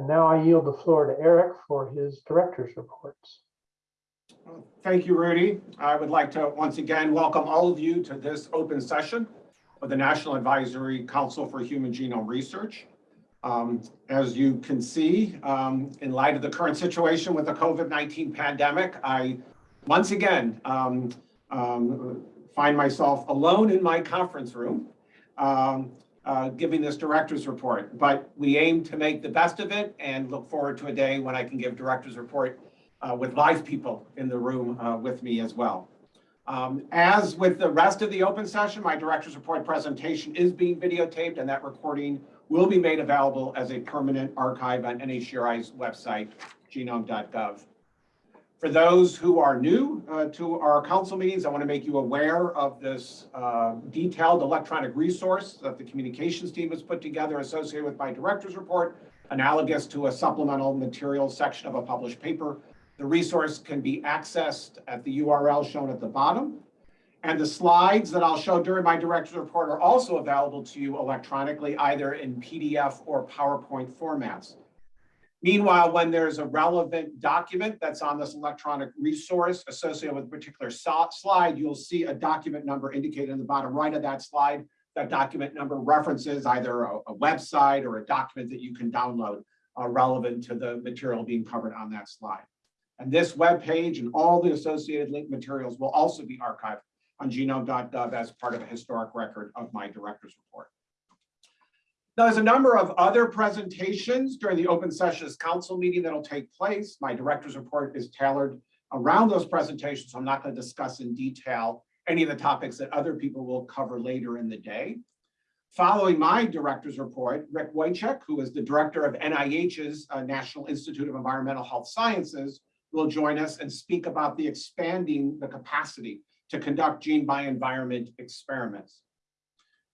And now I yield the floor to Eric for his director's reports. Thank you, Rudy. I would like to once again welcome all of you to this open session of the National Advisory Council for Human Genome Research. Um, As you can see, um, in light of the current situation with the COVID-19 pandemic, I once again um, um, find myself alone in my conference room um, uh, giving this director's report. But we aim to make the best of it and look forward to a day when I can give director's report uh, with live people in the room uh, with me as well. Um, as with the rest of the open session, my director's report presentation is being videotaped and that recording will be made available as a permanent archive on NHGRI's website, genome.gov. For those who are new uh, to our council meetings, I want to make you aware of this uh, detailed electronic resource that the communications team has put together associated with my director's report, analogous to a supplemental materials section of a published paper. The resource can be accessed at the URL shown at the bottom. And the slides that I'll show during my director's report are also available to you electronically, either in PDF or PowerPoint formats. Meanwhile, when there's a relevant document that's on this electronic resource associated with a particular slide, you'll see a document number indicated in the bottom right of that slide. That document number references either a, a website or a document that you can download uh, relevant to the material being covered on that slide. And this web page and all the associated link materials will also be archived on genome.gov as part of a historic record of my director's report. There's a number of other presentations during the open sessions council meeting that'll take place. My director's report is tailored around those presentations. So I'm not going to discuss in detail any of the topics that other people will cover later in the day. Following my director's report, Rick Woychik, who is the director of NIH's uh, National Institute of Environmental Health Sciences, will join us and speak about the expanding the capacity to conduct gene by environment experiments.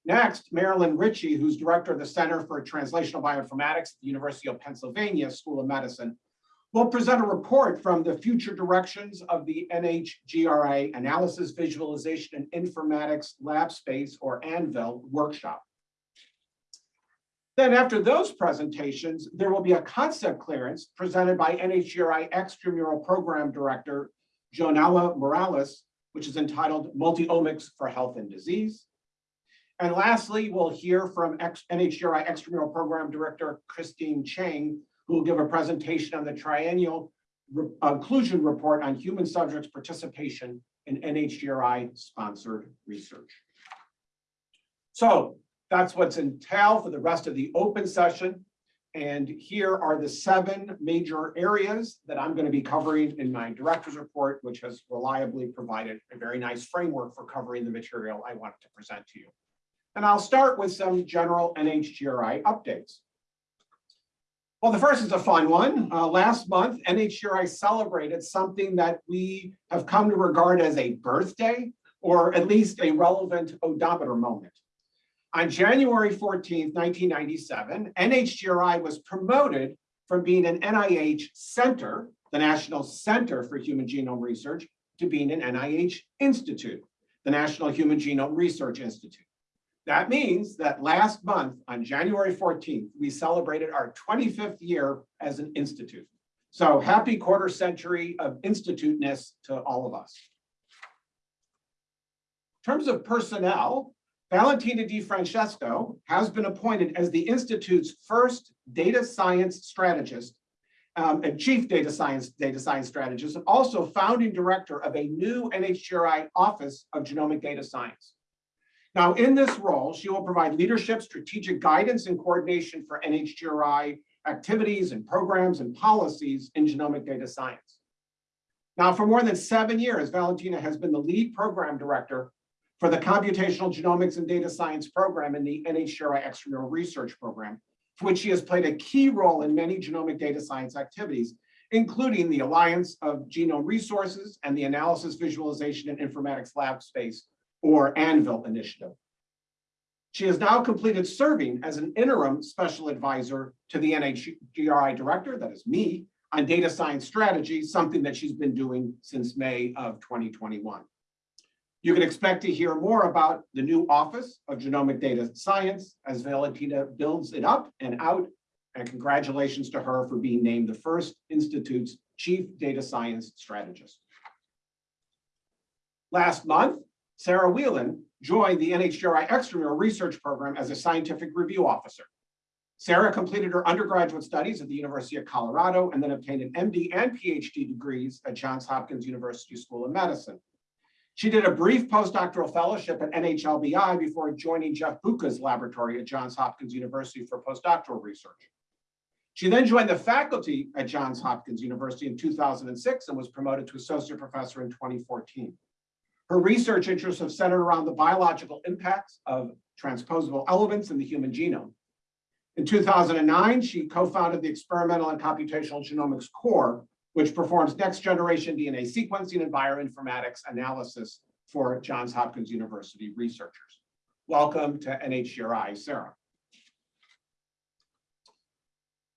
Next, Marilyn Ritchie, who's director of the Center for Translational Bioinformatics at the University of Pennsylvania School of Medicine, will present a report from the future directions of the NHGRI Analysis, Visualization, and Informatics Lab Space, or ANVIL, workshop. Then after those presentations, there will be a concept clearance presented by NHGRI Extramural Program Director, Joannella Morales, which is entitled Multiomics for Health and Disease. And lastly, we'll hear from NHGRI Extramural Program Director Christine Chang, who will give a presentation on the triennial re- inclusion report on human subjects participation in NHGRI sponsored research. So that's what's entailed for the rest of the open session. And here are the seven major areas that I'm going to be covering in my director's report, which has reliably provided a very nice framework for covering the material I wanted to present to you. And I'll start with some general NHGRI updates. Well, the first is a fun one. Uh, last month, NHGRI celebrated something that we have come to regard as a birthday, or at least a relevant odometer moment. On January 14th, 1997, NHGRI was promoted from being an NIH center, the National Center for Human Genome Research, to being an NIH Institute, the National Human Genome Research Institute. That means that last month, on January 14th, we celebrated our 25th year as an institute. So happy quarter century of instituteness to all of us. In terms of personnel, Valentina Di Francesco has been appointed as the Institute's first data science strategist um, and chief data science data science strategist, and also founding director of a new NHGRI Office of Genomic Data Science. Now, in this role, she will provide leadership, strategic guidance, and coordination for NHGRI activities and programs and policies in genomic data science. Now, for more than seven years, Valentina has been the lead program director for the Computational Genomics and Data Science program in the NHGRI Extramural Research Program, for which she has played a key role in many genomic data science activities, including the Alliance of Genome Resources and the Analysis, Visualization, and Informatics Lab Space, or ANVIL initiative. She has now completed serving as an interim special advisor to the NHGRI director, that is me, on data science strategy, something that she's been doing since May of 2021. You can expect to hear more about the new Office of Genomic Data Science as Valentina builds it up and out and congratulations to her for being named the first Institute's Chief Data Science Strategist. Last month, Sarah Wheelan joined the NHGRI Extramural Research Program as a Scientific Review Officer. Sarah completed her undergraduate studies at the University of Colorado and then obtained an MD and PhD degrees at Johns Hopkins University School of Medicine. She did a brief postdoctoral fellowship at NHLBI before joining Jeff Boeke's laboratory at Johns Hopkins University for postdoctoral research. She then joined the faculty at Johns Hopkins University in 2006 and was promoted to associate professor in 2014. Her research interests have centered around the biological impacts of transposable elements in the human genome. In 2009, she co-founded the Experimental and Computational Genomics Core, which performs next generation DNA sequencing and bioinformatics analysis for Johns Hopkins University researchers. Welcome to NHGRI, Sarah.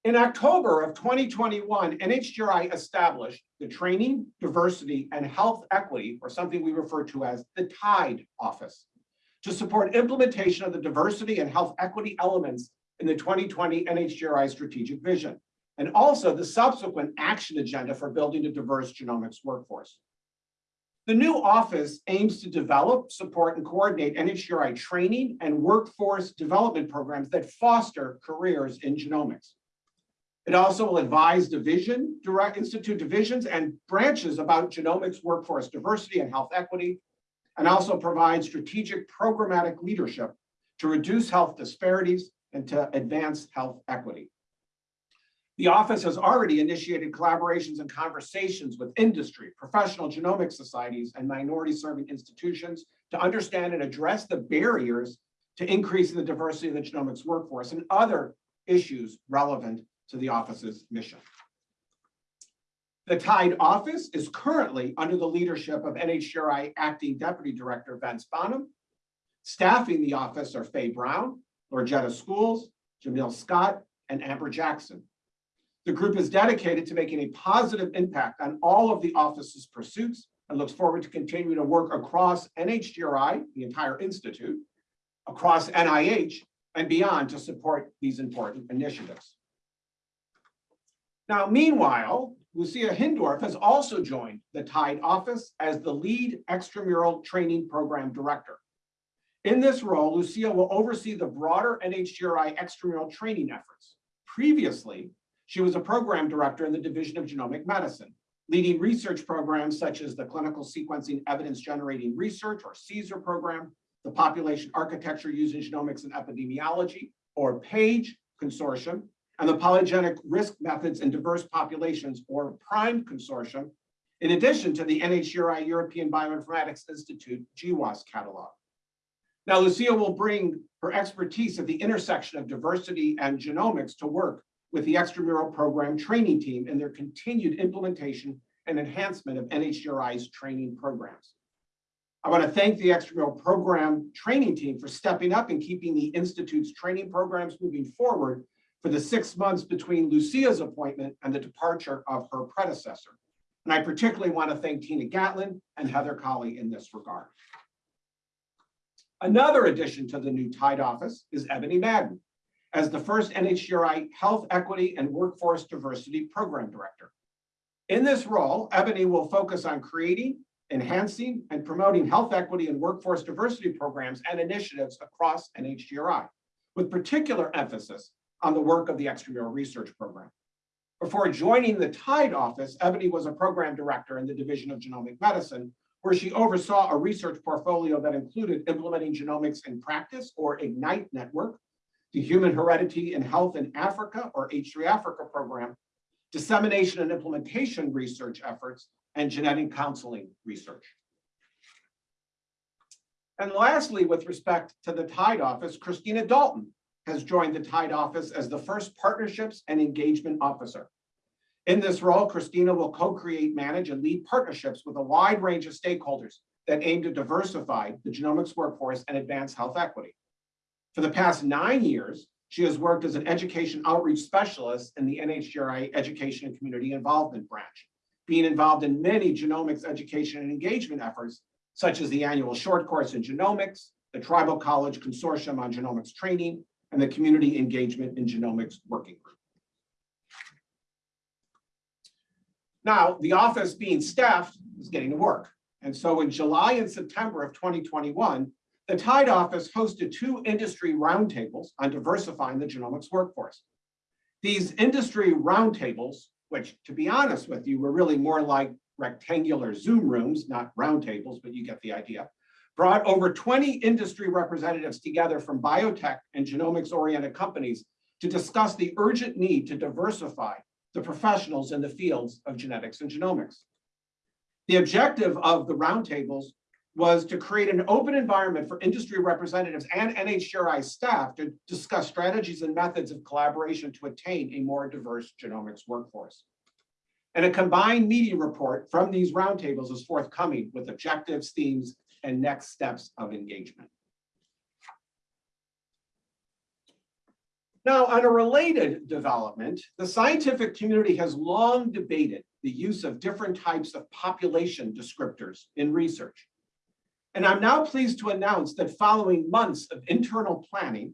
In October of 2021, NHGRI established the Training, Diversity, and Health Equity, or something we refer to as the TIDE Office, to support implementation of the diversity and health equity elements in the 2020 NHGRI strategic vision, and also the subsequent action agenda for building a diverse genomics workforce. The new office aims to develop, support, and coordinate NHGRI training and workforce development programs that foster careers in genomics. It also will advise division, direct institute divisions and branches about genomics workforce diversity and health equity, and also provide strategic programmatic leadership to reduce health disparities and to advance health equity. The office has already initiated collaborations and conversations with industry, professional genomic societies, and minority serving institutions to understand and address the barriers to increasing the diversity of the genomics workforce and other issues relevant to the office's mission. The TIDE office is currently under the leadership of NHGRI Acting Deputy Director Vince Bonham. Staffing the office are Faye Brown, Lorgetta Schools, Jamil Scott, and Amber Jackson. The group is dedicated to making a positive impact on all of the office's pursuits and looks forward to continuing to work across NHGRI, the entire institute, across NIH, and beyond to support these important initiatives. Now, meanwhile, Lucia Hindorff has also joined the TIDE office as the lead extramural training program director. In this role, Lucia will oversee the broader NHGRI extramural training efforts. Previously, she was a program director in the Division of Genomic Medicine, leading research programs such as the Clinical Sequencing Evidence Generating Research, or CSER program, the Population Architecture Using Genomics and Epidemiology, or PAGE consortium, and the Polygenic Risk Methods in Diverse Populations, or PRIME consortium, in addition to the NHGRI European Bioinformatics Institute GWAS catalog. Now, Lucia will bring her expertise at the intersection of diversity and genomics to work with the extramural program training team in their continued implementation and enhancement of NHGRI's training programs. I want to thank the extramural program training team for stepping up and keeping the Institute's training programs moving forward for the six months between Lucia's appointment and the departure of her predecessor. And I particularly want to thank Tina Gatlin and Heather Colley in this regard. Another addition to the new TIDE office is Ebony Madden as the first NHGRI Health Equity and Workforce Diversity Program Director. In this role, Ebony will focus on creating, enhancing, and promoting health equity and workforce diversity programs and initiatives across NHGRI, with particular emphasis on the work of the extramural research program. Before joining the TIDE office, Ebony was a program director in the Division of Genomic Medicine, where she oversaw a research portfolio that included implementing genomics in practice or IGNITE network, the Human Heredity and Health in Africa or H3 Africa program, dissemination and implementation research efforts, and genetic counseling research. And lastly, with respect to the TIDE office, Christina Daulton has joined the TIDE office as the first partnerships and engagement officer. In this role, Christina will co-create, manage, and lead partnerships with a wide range of stakeholders that aim to diversify the genomics workforce and advance health equity. For the past nine years, she has worked as an education outreach specialist in the NHGRI Education and Community Involvement Branch, being involved in many genomics education and engagement efforts, such as the annual short course in genomics, the Tribal College Consortium on Genomics Training, and the Community Engagement in Genomics Working Group. Now, the office being staffed is getting to work. And so in July and September of 2021, the TIDE office hosted two industry roundtables on diversifying the genomics workforce. These industry roundtables, which to be honest with you, were really more like rectangular Zoom rooms, not roundtables, but you get the idea, brought over 20 industry representatives together from biotech and genomics oriented companies to discuss the urgent need to diversify the professionals in the fields of genetics and genomics. The objective of the roundtables was to create an open environment for industry representatives and NHGRI staff to discuss strategies and methods of collaboration to attain a more diverse genomics workforce. And a combined media report from these roundtables is forthcoming with objectives, themes, and next steps of engagement. Now, on a related development, the scientific community has long debated the use of different types of population descriptors in research. And I'm now pleased to announce that following months of internal planning,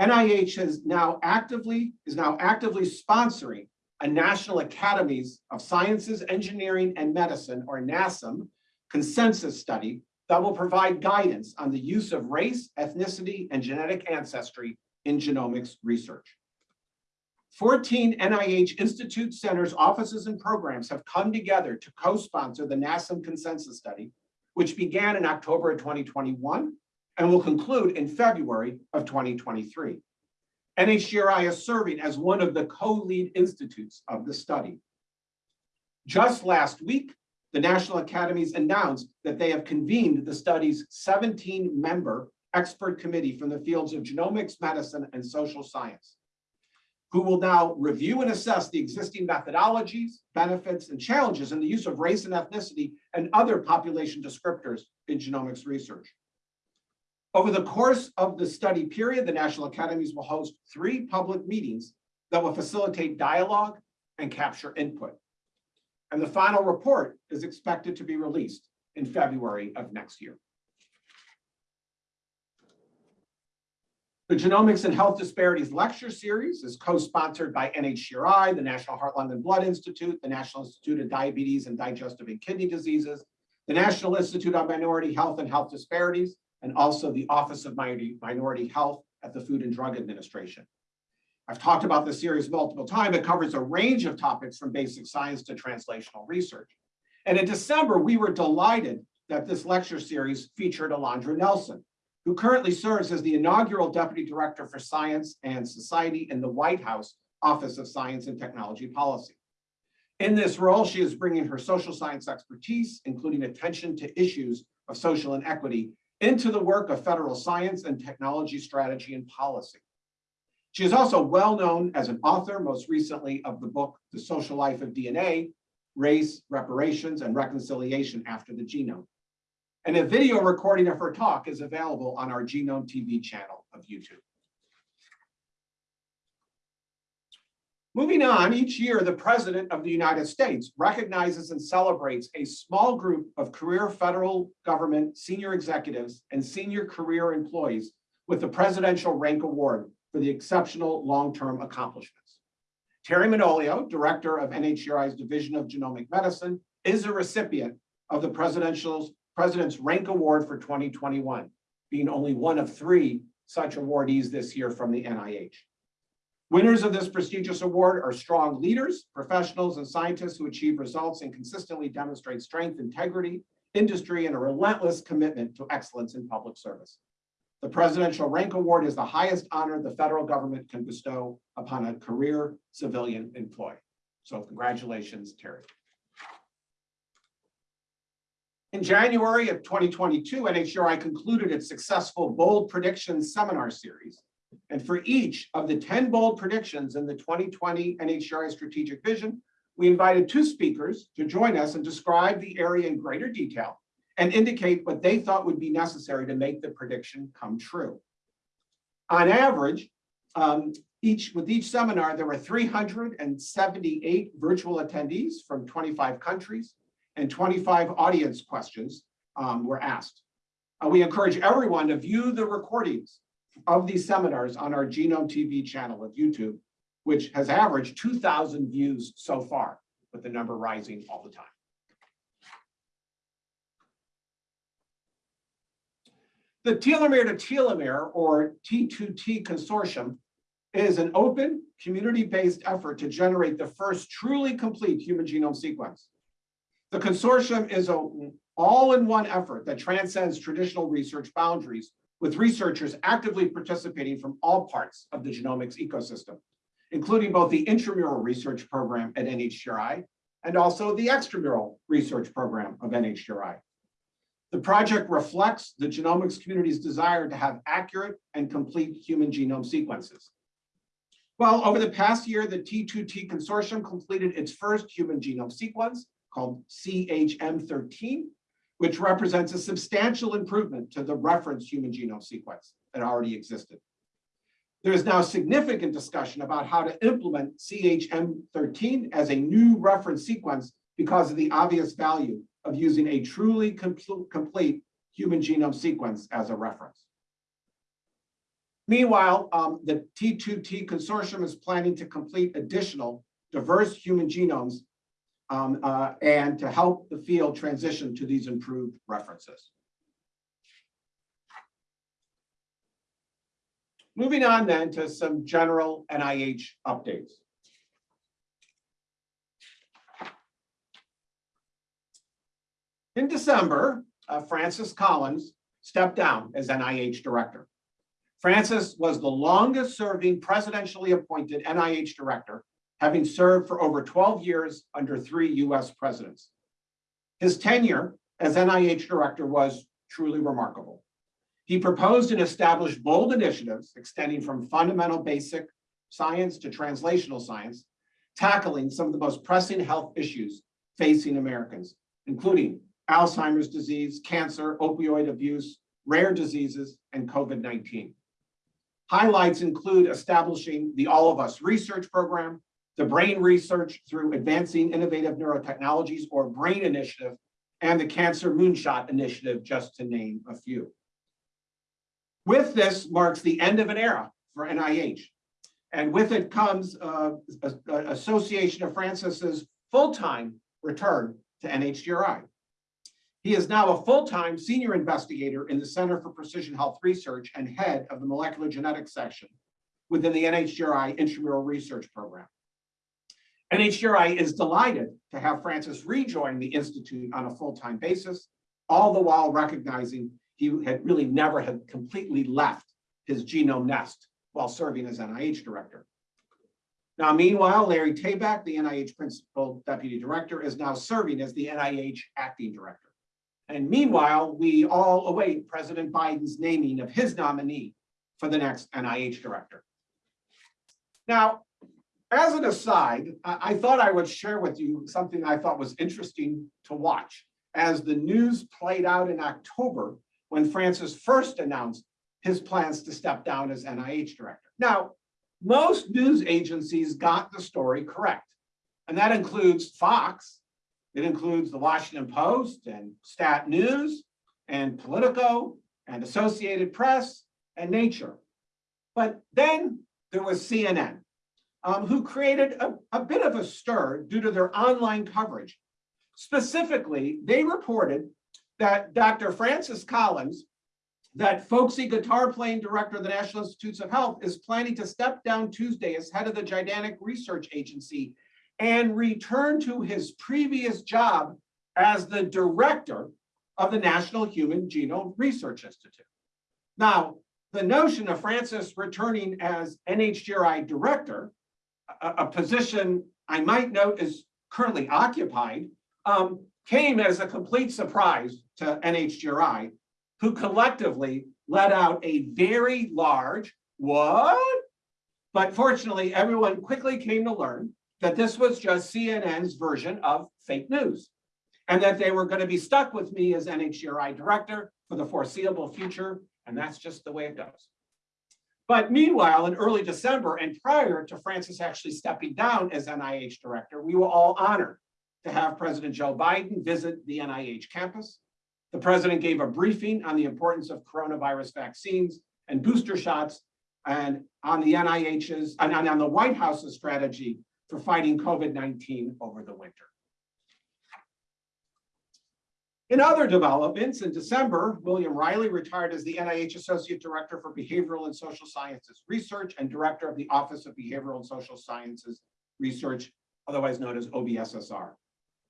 NIH has now actively, is now actively sponsoring a National Academies of Sciences, Engineering, and Medicine, or NASM, consensus study that will provide guidance on the use of race, ethnicity, and genetic ancestry in genomics research. 14 NIH Institute centers, offices, and programs have come together to co-sponsor the NASM consensus study, which began in October of 2021 and will conclude in February of 2023. NHGRI is serving as one of the co-lead institutes of the study. Just last week, the National Academies announced that they have convened the study's 17-member expert committee from the fields of genomics, medicine, and social science, who will now review and assess the existing methodologies, benefits, and challenges in the use of race and ethnicity and other population descriptors in genomics research. Over the course of the study period, the National Academies will host three public meetings that will facilitate dialogue and capture input. And the final report is expected to be released in February of next year. The Genomics and Health Disparities Lecture Series is co-sponsored by NHGRI, the National Heart, Lung, and Blood Institute, the National Institute of Diabetes and Digestive and Kidney Diseases, the National Institute on Minority Health and Health Disparities, and also the Office of Minority, Health at the Food and Drug Administration. I've talked about this series multiple times. It covers a range of topics from basic science to translational research. And in December, we were delighted that this lecture series featured Alondra Nelson, who currently serves as the inaugural Deputy Director for Science and Society in the White House Office of Science and Technology Policy. In this role, she is bringing her social science expertise, including attention to issues of social inequity, into the work of federal science and technology strategy and policy. She is also well known as an author, most recently of the book, The Social Life of DNA, Race, Reparations, and Reconciliation After the Genome. And a video recording of her talk is available on our Genome TV channel of YouTube. Moving on, each year, the President of the United States recognizes and celebrates a small group of career federal government senior executives and senior career employees with the Presidential Rank Award for the exceptional long-term accomplishments. Terry Manolio, Director of NHGRI's Division of Genomic Medicine, is a recipient of the Presidential's President's Rank Award for 2021, being only one of three such awardees this year from the NIH. Winners of this prestigious award are strong leaders, professionals, and scientists who achieve results and consistently demonstrate strength, integrity, industry, and a relentless commitment to excellence in public service. The Presidential Rank Award is the highest honor the federal government can bestow upon a career civilian employee. So congratulations, Terry. In January of 2022, NHGRI concluded its successful Bold Predictions seminar series. And for each of the 10 bold predictions in the 2020 NHGRI Strategic Vision, we invited two speakers to join us and describe the area in greater detail and indicate what they thought would be necessary to make the prediction come true. On average, um, each with each seminar, there were 378 virtual attendees from 25 countries and 25 audience questions um, were asked. Uh, we encourage everyone to view the recordings of these seminars on our Genome TV channel of YouTube, which has averaged 2,000 views so far. with the number rising all the time. The telomere to telomere or T2T consortium is an open, community-based effort to generate the first truly complete human genome sequence. The consortium is an all-in-one effort that transcends traditional research boundaries with researchers actively participating from all parts of the genomics ecosystem, including both the intramural research program at NHGRI and also the extramural research program of NHGRI. The project reflects the genomics community's desire to have accurate and complete human genome sequences. Well, over the past year, the T2T consortium completed its first human genome sequence called CHM13, which represents a substantial improvement to the reference human genome sequence that already existed. There is now significant discussion about how to implement CHM13 as a new reference sequence because of the obvious value of using a truly complete human genome sequence as a reference. Meanwhile, um, the T2T consortium is planning to complete additional diverse human genomes um, uh, and to help the field transition to these improved references. Moving on then to some general NIH updates. In December, uh, Francis Collins stepped down as NIH director. Francis was the longest serving presidentially appointed NIH director, having served for over 12 years under three US presidents. His tenure as NIH director was truly remarkable. He proposed and established bold initiatives extending from fundamental basic science to translational science, tackling some of the most pressing health issues facing Americans, including Alzheimer's disease, cancer, opioid abuse, rare diseases, and COVID-19. Highlights include establishing the All of Us Research Program, the Brain Research through Advancing Innovative Neurotechnologies or BRAIN Initiative, and the Cancer Moonshot Initiative, just to name a few. With this marks the end of an era for NIH. And with it comes uh, association of Francis's full-time return to NHGRI. He is now a full-time senior investigator in the Center for Precision Health Research and head of the molecular genetics section within the NHGRI Intramural Research Program. NHGRI is delighted to have Francis rejoin the Institute on a full-time basis, all the while recognizing he had really never had completely left his genome nest while serving as NIH director. Now, meanwhile, Larry Tabak, the NIH principal deputy director, is now serving as the NIH acting director. And meanwhile, we all await President Biden's naming of his nominee for the next NIH director. Now, as an aside, I, thought I would share with you something I thought was interesting to watch as the news played out in October when Francis first announced his plans to step down as NIH director. Now, most news agencies got the story correct, and that includes Fox, it includes the Washington Post and Stat News and Politico and Associated Press and Nature. But then there was CNN, um, who created a, a bit of a stir due to their online coverage. Specifically, they reported that Dr. Francis Collins, that folksy guitar playing director of the National Institutes of Health, is planning to step down Tuesday as head of the Gigantic Research Agency and return to his previous job as the director of the National Human Genome Research Institute. Now, the notion of Francis returning as NHGRI director, a, a position I might note is currently occupied, um, came as a complete surprise to NHGRI, who collectively let out a very large, what? But fortunately, everyone quickly came to learn that this was just CNN's version of fake news and that they were going to be stuck with me as NHGRI director for the foreseeable future. And that's just the way it goes. But meanwhile, in early December and prior to Francis actually stepping down as NIH director, we were all honored to have President Joe Biden visit the NIH campus. The president gave a briefing on the importance of coronavirus vaccines and booster shots and on the NIH's and on the White House's strategy for fighting COVID-19 over the winter. In other developments, in December, William Riley retired as the NIH Associate Director for Behavioral and Social Sciences Research and Director of the Office of Behavioral and Social Sciences Research, otherwise known as OBSSR.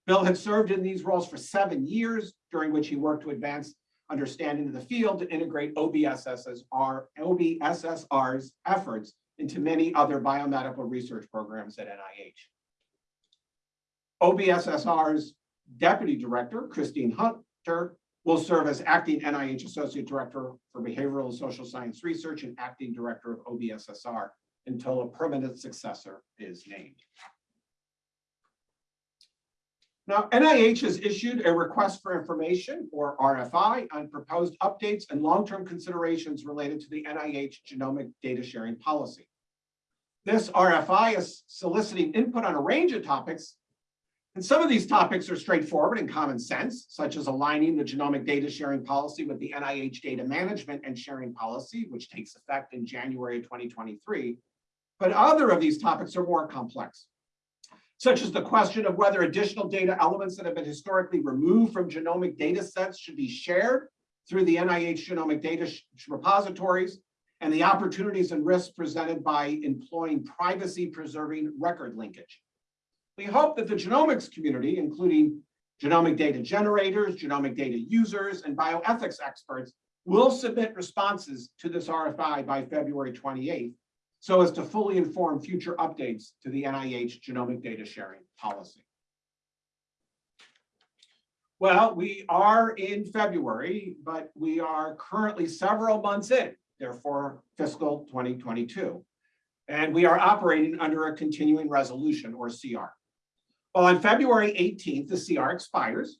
Bill had served in these roles for seven years, during which he worked to advance understanding of the field to integrate OBSSR, OBSSR's efforts into many other biomedical research programs at NIH. OBSSR's Deputy Director, Christine Hunter, will serve as acting NIH Associate Director for Behavioral and Social Science Research and acting Director of OBSSR until a permanent successor is named. Now, NIH has issued a request for information or RFI on proposed updates and long-term considerations related to the NIH genomic data sharing policy. This RFI is soliciting input on a range of topics, and some of these topics are straightforward and common sense, such as aligning the genomic data sharing policy with the NIH data management and sharing policy, which takes effect in January of 2023. But other of these topics are more complex such as the question of whether additional data elements that have been historically removed from genomic data sets should be shared through the NIH genomic data repositories and the opportunities and risks presented by employing privacy preserving record linkage. We hope that the genomics community, including genomic data generators, genomic data users, and bioethics experts will submit responses to this RFI by February 28th so as to fully inform future updates to the NIH genomic data sharing policy. Well, we are in February, but we are currently several months in, therefore fiscal 2022. And we are operating under a continuing resolution or CR. Well, on February 18th, the CR expires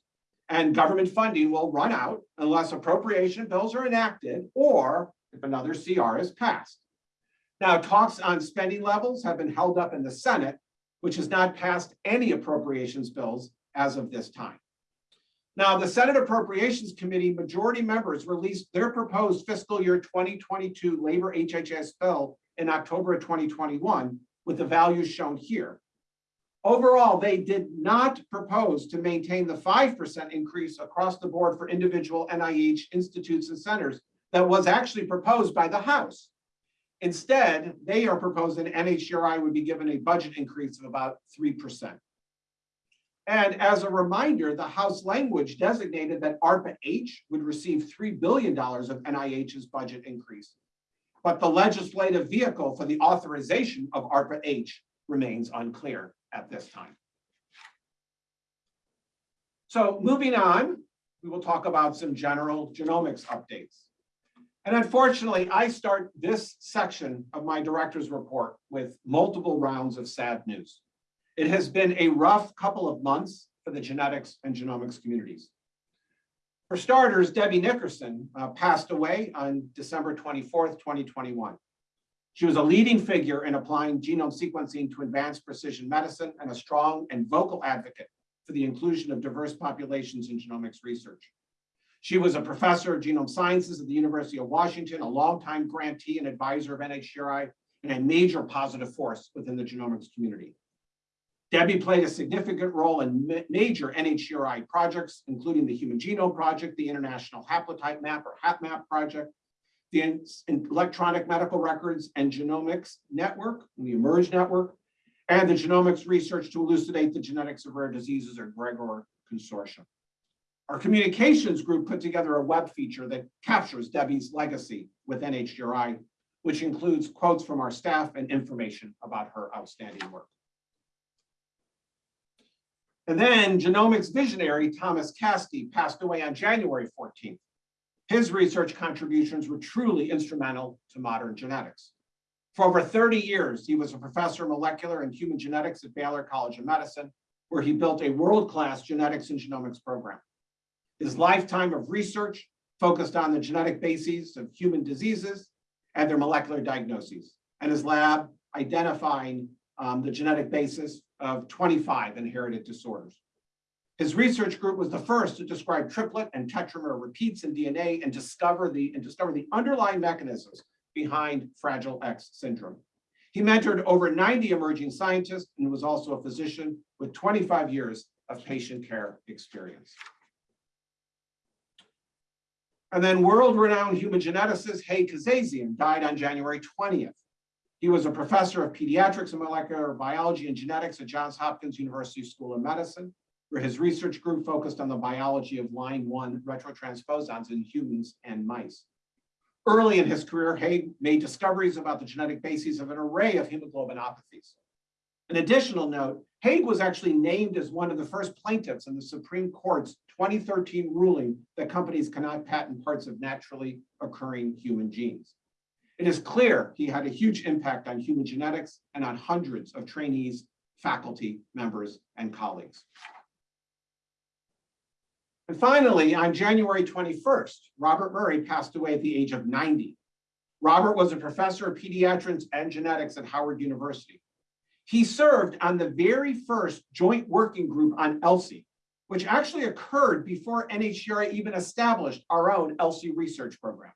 and government funding will run out unless appropriation bills are enacted or if another CR is passed. Now, talks on spending levels have been held up in the Senate, which has not passed any appropriations bills as of this time. Now, the Senate Appropriations Committee majority members released their proposed fiscal year 2022 labor HHS bill in October of 2021 with the values shown here. Overall, they did not propose to maintain the 5% increase across the board for individual NIH institutes and centers that was actually proposed by the House. Instead, they are proposing NHGRI would be given a budget increase of about 3%. And as a reminder, the House language designated that ARPA-H would receive $3 billion of NIH's budget increase. But the legislative vehicle for the authorization of ARPA-H remains unclear at this time. So moving on, we will talk about some general genomics updates. And unfortunately, I start this section of my director's report with multiple rounds of sad news. It has been a rough couple of months for the genetics and genomics communities. For starters, Debbie Nickerson uh, passed away on December 24th, 2021. She was a leading figure in applying genome sequencing to advance precision medicine and a strong and vocal advocate for the inclusion of diverse populations in genomics research. She was a professor of genome sciences at the University of Washington, a longtime grantee and advisor of NHGRI, and a major positive force within the genomics community. Debbie played a significant role in ma major NHGRI projects, including the Human Genome Project, the International Haplotype Map or HapMap project, the Electronic Medical Records and Genomics Network, the eMERGE Network, and the Genomics Research to Elucidate the Genetics of Rare Diseases or GREGOR Consortium. Our communications group put together a web feature that captures Debbie's legacy with NHGRI, which includes quotes from our staff and information about her outstanding work. And then genomics visionary Thomas Caskey passed away on January 14th. His research contributions were truly instrumental to modern genetics. For over 30 years, he was a professor of molecular and human genetics at Baylor College of Medicine, where he built a world-class genetics and genomics program. His lifetime of research focused on the genetic bases of human diseases and their molecular diagnoses, and his lab identifying um, the genetic basis of 25 inherited disorders. His research group was the first to describe triplet and tetramer repeats in DNA and discover the and discover the underlying mechanisms behind Fragile X syndrome. He mentored over 90 emerging scientists and was also a physician with 25 years of patient care experience. And then world-renowned human geneticist Haig Kazazian died on January 20th. He was a professor of pediatrics and molecular biology and genetics at Johns Hopkins University School of Medicine, where his research group focused on the biology of line one retrotransposons in humans and mice. Early in his career, Haig made discoveries about the genetic bases of an array of hemoglobinopathies. An additional note, Haig was actually named as one of the first plaintiffs in the Supreme Court's 2013 ruling that companies cannot patent parts of naturally occurring human genes. It is clear he had a huge impact on human genetics and on hundreds of trainees, faculty, members, and colleagues. And finally, on January 21st, Robert Murray passed away at the age of 90. Robert was a professor of pediatrics and genetics at Howard University. He served on the very first joint working group on ELSI, which actually occurred before NHGRI even established our own ELSI research program.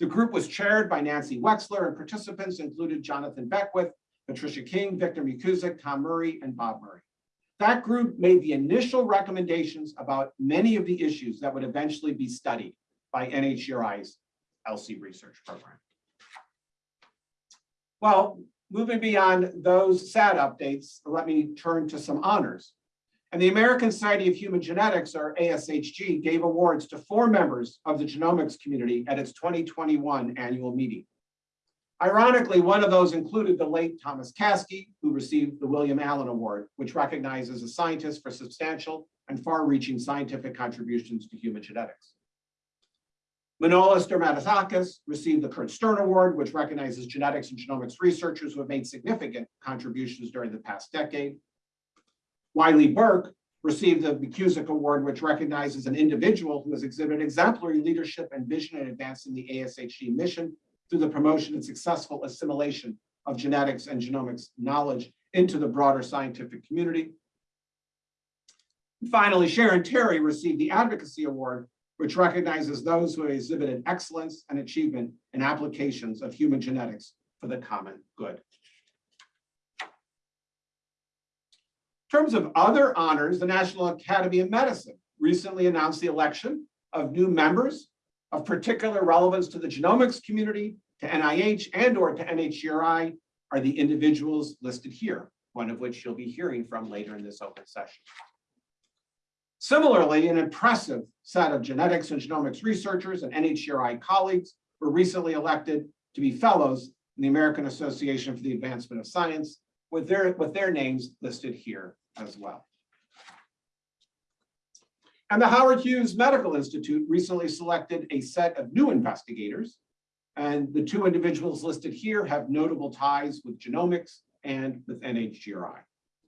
The group was chaired by Nancy Wexler and participants included Jonathan Beckwith, Patricia King, Victor McKusick, Tom Murray, and Bob Murray. That group made the initial recommendations about many of the issues that would eventually be studied by NHGRI's ELSI research program. Well, moving beyond those sad updates, let me turn to some honors. And the American Society of Human Genetics, or ASHG, gave awards to four members of the genomics community at its 2021 annual meeting. Ironically, one of those included the late Thomas Caskey, who received the William Allen Award, which recognizes a scientist for substantial and far-reaching scientific contributions to human genetics. Manolis Dermitzakis received the Curt Stern Award, which recognizes genetics and genomics researchers who have made significant contributions during the past decade. Wylie Burke received the McKusick Award, which recognizes an individual who has exhibited exemplary leadership and vision in advancing the ASHG mission through the promotion and successful assimilation of genetics and genomics knowledge into the broader scientific community. Finally, Sharon Terry received the Advocacy Award, which recognizes those who have exhibited excellence and achievement in applications of human genetics for the common good. In terms of other honors, the National Academy of Medicine recently announced the election of new members of particular relevance to the genomics community, to NIH and or to NHGRI are the individuals listed here, one of which you'll be hearing from later in this open session. Similarly, an impressive set of genetics and genomics researchers and NHGRI colleagues were recently elected to be fellows in the American Association for the Advancement of Science with their, with their names listed here as well. And the Howard Hughes Medical Institute recently selected a set of new investigators. And the two individuals listed here have notable ties with genomics and with NHGRI.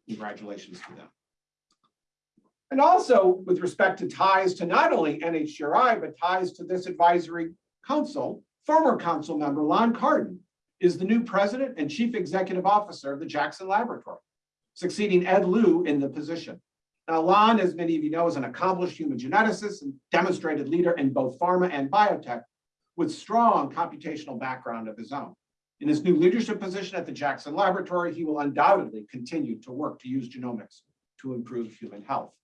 Congratulations to them. And also with respect to ties to not only NHGRI, but ties to this advisory council, former council member Lon Cardon is the new president and chief executive officer of the Jackson Laboratory, succeeding Ed Liu in the position. Now, Lon, as many of you know, is an accomplished human geneticist and demonstrated leader in both pharma and biotech with strong computational background of his own. In his new leadership position at the Jackson Laboratory, he will undoubtedly continue to work to use genomics to improve human health.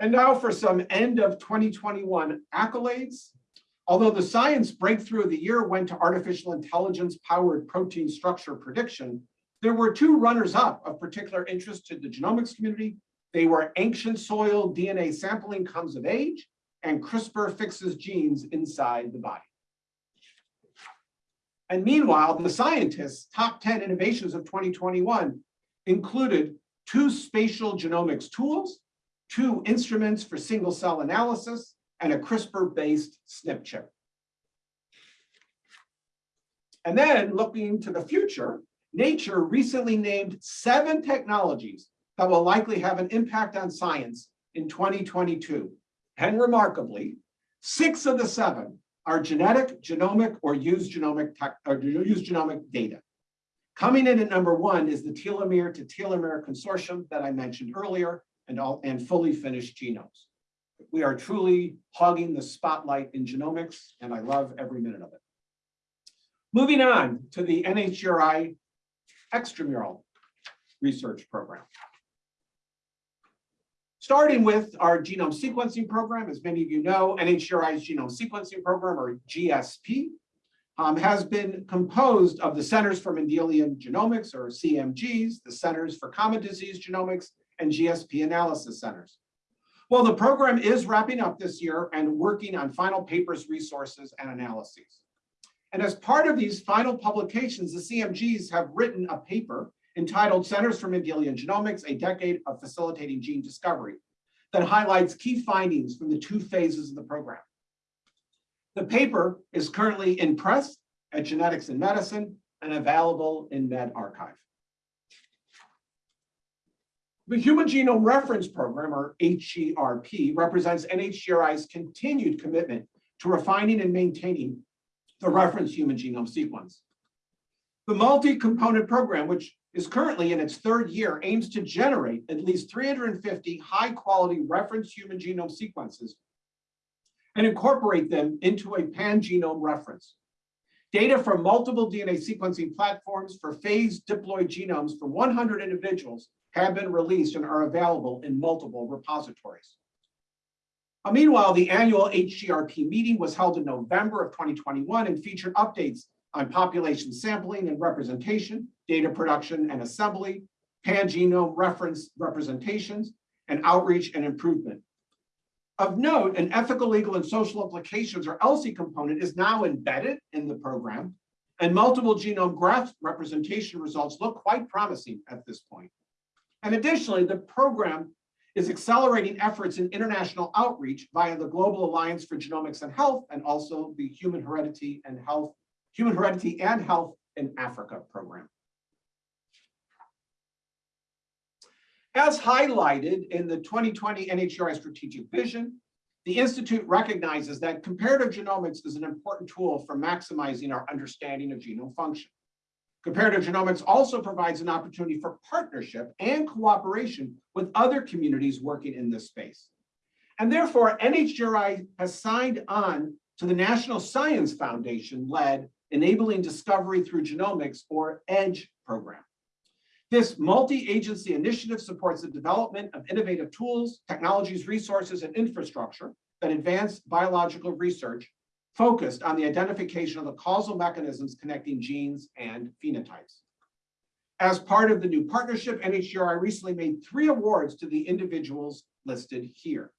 And now for some end of 2021 accolades. Although the science breakthrough of the year went to artificial intelligence powered protein structure prediction, there were two runners up of particular interest to the genomics community. They were ancient soil DNA sampling comes of age and CRISPR fixes genes inside the body. And meanwhile, the scientists' top 10 innovations of 2021 included two spatial genomics tools, two instruments for single cell analysis, and a CRISPR-based SNP chip. And then looking to the future, Nature recently named seven technologies that will likely have an impact on science in 2022. And remarkably, six of the seven are genetic, genomic, or use genomic or use genomic data. Coming in at number one is the telomere to telomere consortium that I mentioned earlier and all and fully finished genomes. We are truly hogging the spotlight in genomics, and I love every minute of it. Moving on to the NHGRI extramural research program. Starting with our genome sequencing program, as many of you know, NHGRI's genome sequencing program, or GSP, um, has been composed of the Centers for Mendelian Genomics, or CMGs, the Centers for Common Disease Genomics, and GSP analysis centers. Well, the program is wrapping up this year and working on final papers, resources, and analyses. And as part of these final publications, the CMGs have written a paper entitled Centers for Mendelian Genomics, a decade of facilitating gene discovery that highlights key findings from the two phases of the program. The paper is currently in press at Genetics and Medicine and available in medRxiv. The Human Genome Reference Program, or HGRP, represents NHGRI's continued commitment to refining and maintaining the reference human genome sequence. The multi-component program, which is currently in its third year, aims to generate at least 350 high-quality reference human genome sequences and incorporate them into a pan-genome reference. Data from multiple DNA sequencing platforms for phased diploid genomes from 100 individuals have been released and are available in multiple repositories. Uh, Meanwhile, the annual HGRP meeting was held in November of 2021 and featured updates on population sampling and representation, data production and assembly, pan-genome reference representations, and outreach and improvement. Of note, an ethical, legal, and social implications, or ELSI component, is now embedded in the program, and multiple genome graph representation results look quite promising at this point. And additionally, the program is accelerating efforts in international outreach via the Global Alliance for Genomics and Health, and also the Human Heredity and Health, Human Heredity and Health in Africa program. As highlighted in the 2020 NHGRI strategic vision, the Institute recognizes that comparative genomics is an important tool for maximizing our understanding of genome function. Comparative genomics also provides an opportunity for partnership and cooperation with other communities working in this space. And therefore, NHGRI has signed on to the National Science Foundation-led Enabling Discovery Through Genomics, or EDGE program. This multi-agency initiative supports the development of innovative tools, technologies, resources, and infrastructure that advance biological research focused on the identification of the causal mechanisms connecting genes and phenotypes. As part of the new partnership, NHGRI recently made three awards to the individuals listed here.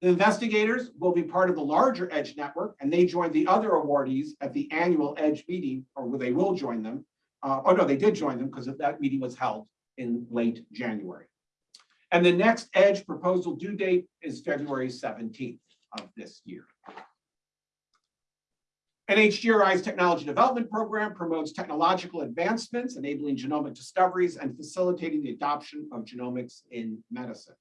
The investigators will be part of the larger EDGE network, and they joined the other awardees at the annual EDGE meeting, or they will join them. Uh, oh no, they did join them because that meeting was held in late January. And the next EDGE proposal due date is February 17th of this year. NHGRI's Technology Development Program promotes technological advancements, enabling genomic discoveries and facilitating the adoption of genomics in medicine.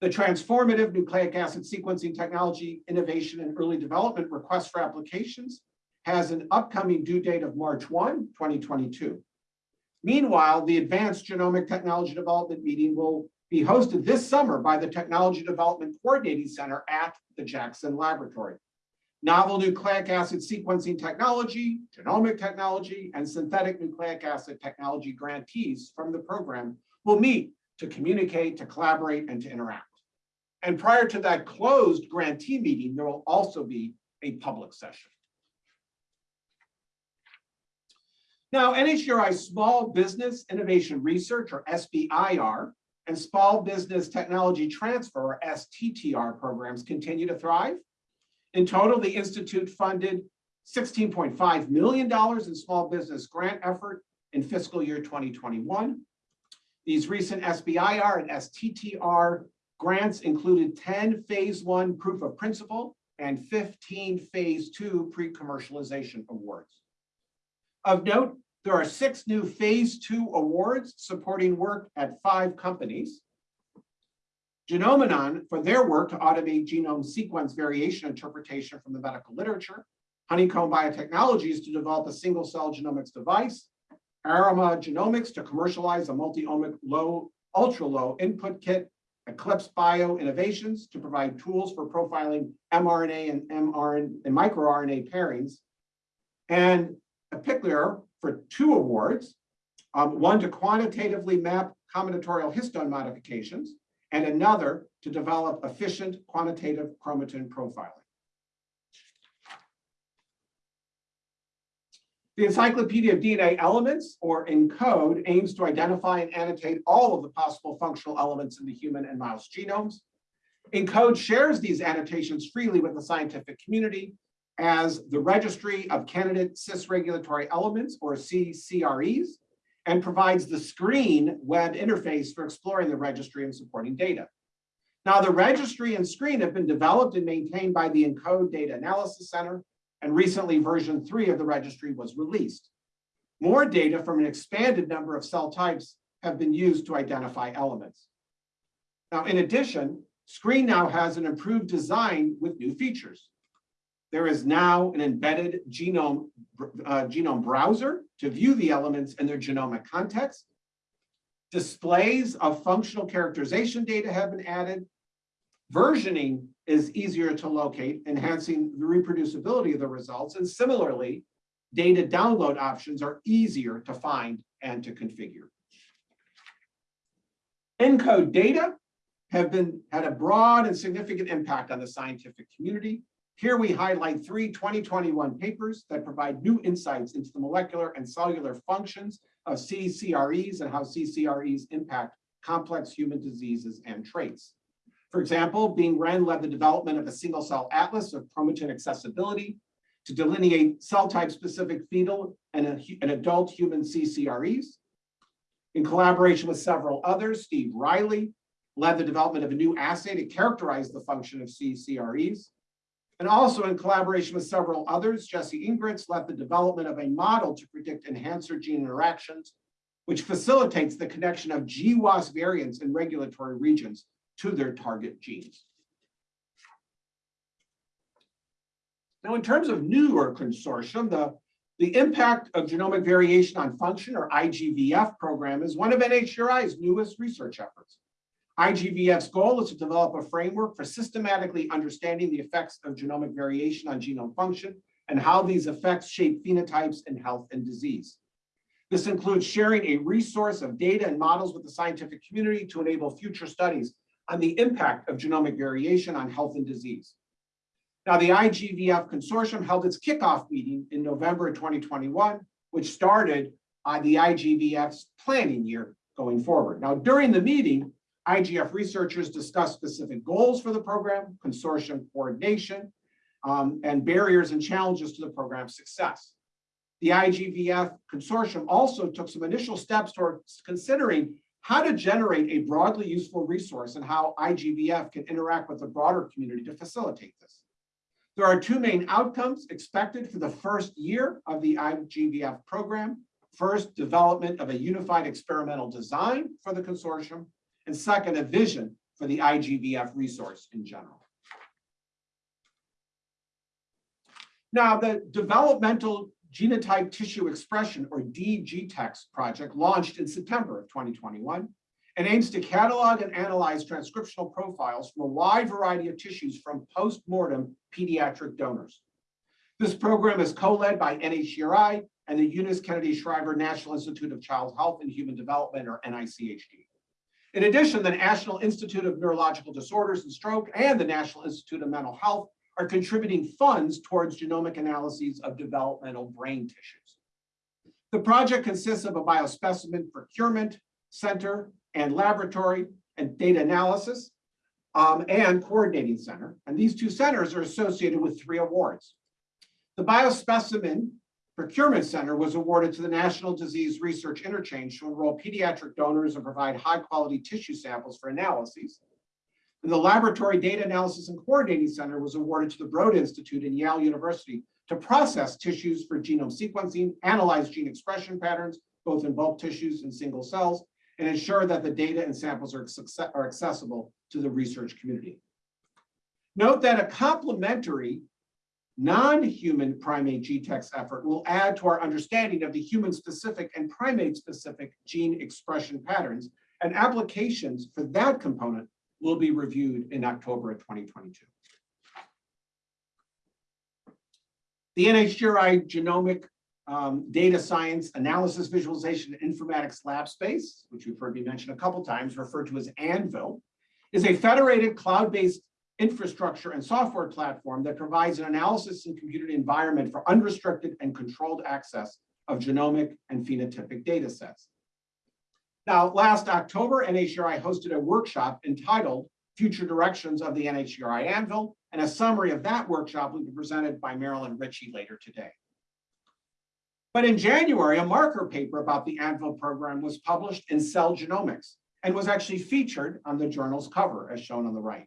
The transformative nucleic acid sequencing technology innovation and early development request for applications has an upcoming due date of March 1, 2022. Meanwhile, the Advanced Genomic Technology Development meeting will be hosted this summer by the Technology Development Coordinating Center at the Jackson Laboratory. Novel nucleic acid sequencing technology, genomic technology, and synthetic nucleic acid technology grantees from the program will meet to communicate, to collaborate, and to interact. And prior to that closed grantee meeting, there will also be a public session. Now, NHGRI's Small Business Innovation Research, or SBIR, and Small Business Technology Transfer, or STTR programs continue to thrive. In total, the Institute funded $16.5 million in small business grant effort in fiscal year 2021. These recent SBIR and STTR grants included 10 phase one proof of principle and 15 phase two pre-commercialization awards. Of note, there are six new phase two awards supporting work at five companies. Genomenon for their work to automate genome sequence variation interpretation from the medical literature. Honeycomb Biotechnologies to develop a single cell genomics device. Arima Genomics to commercialize a multi-omic low, ultra low input kit. Eclipse Bio Innovations to provide tools for profiling mRNA and mRNA and microRNA pairings. and EpiCypher for two awards, um, one to quantitatively map combinatorial histone modifications, and another to develop efficient quantitative chromatin profiling. The Encyclopedia of DNA Elements, or ENCODE, aims to identify and annotate all of the possible functional elements in the human and mouse genomes. ENCODE shares these annotations freely with the scientific community as the Registry of Candidate Cis Regulatory Elements, or CCREs, and provides the screen web interface for exploring the registry and supporting data. Now, the registry and screen have been developed and maintained by the ENCODE Data Analysis Center, and recently version three of the registry was released. More data from an expanded number of cell types have been used to identify elements. Now, in addition, Screen now has an improved design with new features. There is now an embedded genome, uh, genome browser to view the elements in their genomic context. Displays of functional characterization data have been added. Versioning is easier to locate, enhancing the reproducibility of the results. And similarly, data download options are easier to find and to configure. ENCODE data have been had a broad and significant impact on the scientific community. Here we highlight three 2021 papers that provide new insights into the molecular and cellular functions of CCREs and how CCREs impact complex human diseases and traits. For example, Bing Ren led the development of a single cell atlas of chromatin accessibility to delineate cell type specific fetal and, a, adult human CCREs. In collaboration with several others, Steve Reilly led the development of a new assay to characterize the function of CCREs. And also in collaboration with several others, Jesse Engreitz led the development of a model to predict enhancer gene interactions, which facilitates the connection of GWAS variants in regulatory regions to their target genes. Now, in terms of newer consortium, the, the impact of genomic variation on function or IGVF program is one of NHGRI's newest research efforts. IGVF's goal is to develop a framework for systematically understanding the effects of genomic variation on genome function and how these effects shape phenotypes in health and disease. This includes sharing a resource of data and models with the scientific community to enable future studies on the impact of genomic variation on health and disease. Now, the IGVF consortium held its kickoff meeting in November 2021, which started on the IGVF's planning year going forward. Now, during the meeting, IGF researchers discussed specific goals for the program, consortium coordination, um, and barriers and challenges to the program's success. The IGVF consortium also took some initial steps towards considering how to generate a broadly useful resource and how IGVF can interact with the broader community to facilitate this. There are two main outcomes expected for the first year of the IGVF program. First, development of a unified experimental design for the consortium, and second, a vision for the IGVF resource in general. Now, the Developmental Genotype Tissue Expression, or DGTEX project, launched in September of 2021 and aims to catalog and analyze transcriptional profiles from a wide variety of tissues from post-mortem pediatric donors. This program is co-led by NHGRI and the Eunice Kennedy Shriver National Institute of Child Health and Human Development, or NICHD. In addition, the National Institute of Neurological Disorders and Stroke and the National Institute of Mental Health are contributing funds towards genomic analyses of developmental brain tissues. The project consists of a biospecimen procurement center and laboratory and data analysis um, and coordinating center. And these two centers are associated with three awards. The biospecimen Procurement Center was awarded to the National Disease Research Interchange to enroll pediatric donors and provide high quality tissue samples for analyses. And the Laboratory Data Analysis and Coordinating Center was awarded to the Broad Institute in Yale University to process tissues for genome sequencing, analyze gene expression patterns, both in bulk tissues and single cells, and ensure that the data and samples are, are accessible to the research community. Note that a complementary non-human primate GTEx effort will add to our understanding of the human-specific and primate-specific gene expression patterns, and applications for that component will be reviewed in October of 2022. The NHGRI Genomic um, Data Science Analysis Visualization Informatics Lab Space, which you've heard me mention a couple times, referred to as ANVIL, is a federated cloud-based infrastructure and software platform that provides an analysis and computed environment for unrestricted and controlled access of genomic and phenotypic data sets. Now, last October, NHGRI hosted a workshop entitled Future Directions of the NHGRI Anvil, and a summary of that workshop will be presented by Marilyn Ritchie later today. But in January, a marker paper about the Anvil program was published in Cell Genomics and was actually featured on the journal's cover as shown on the right.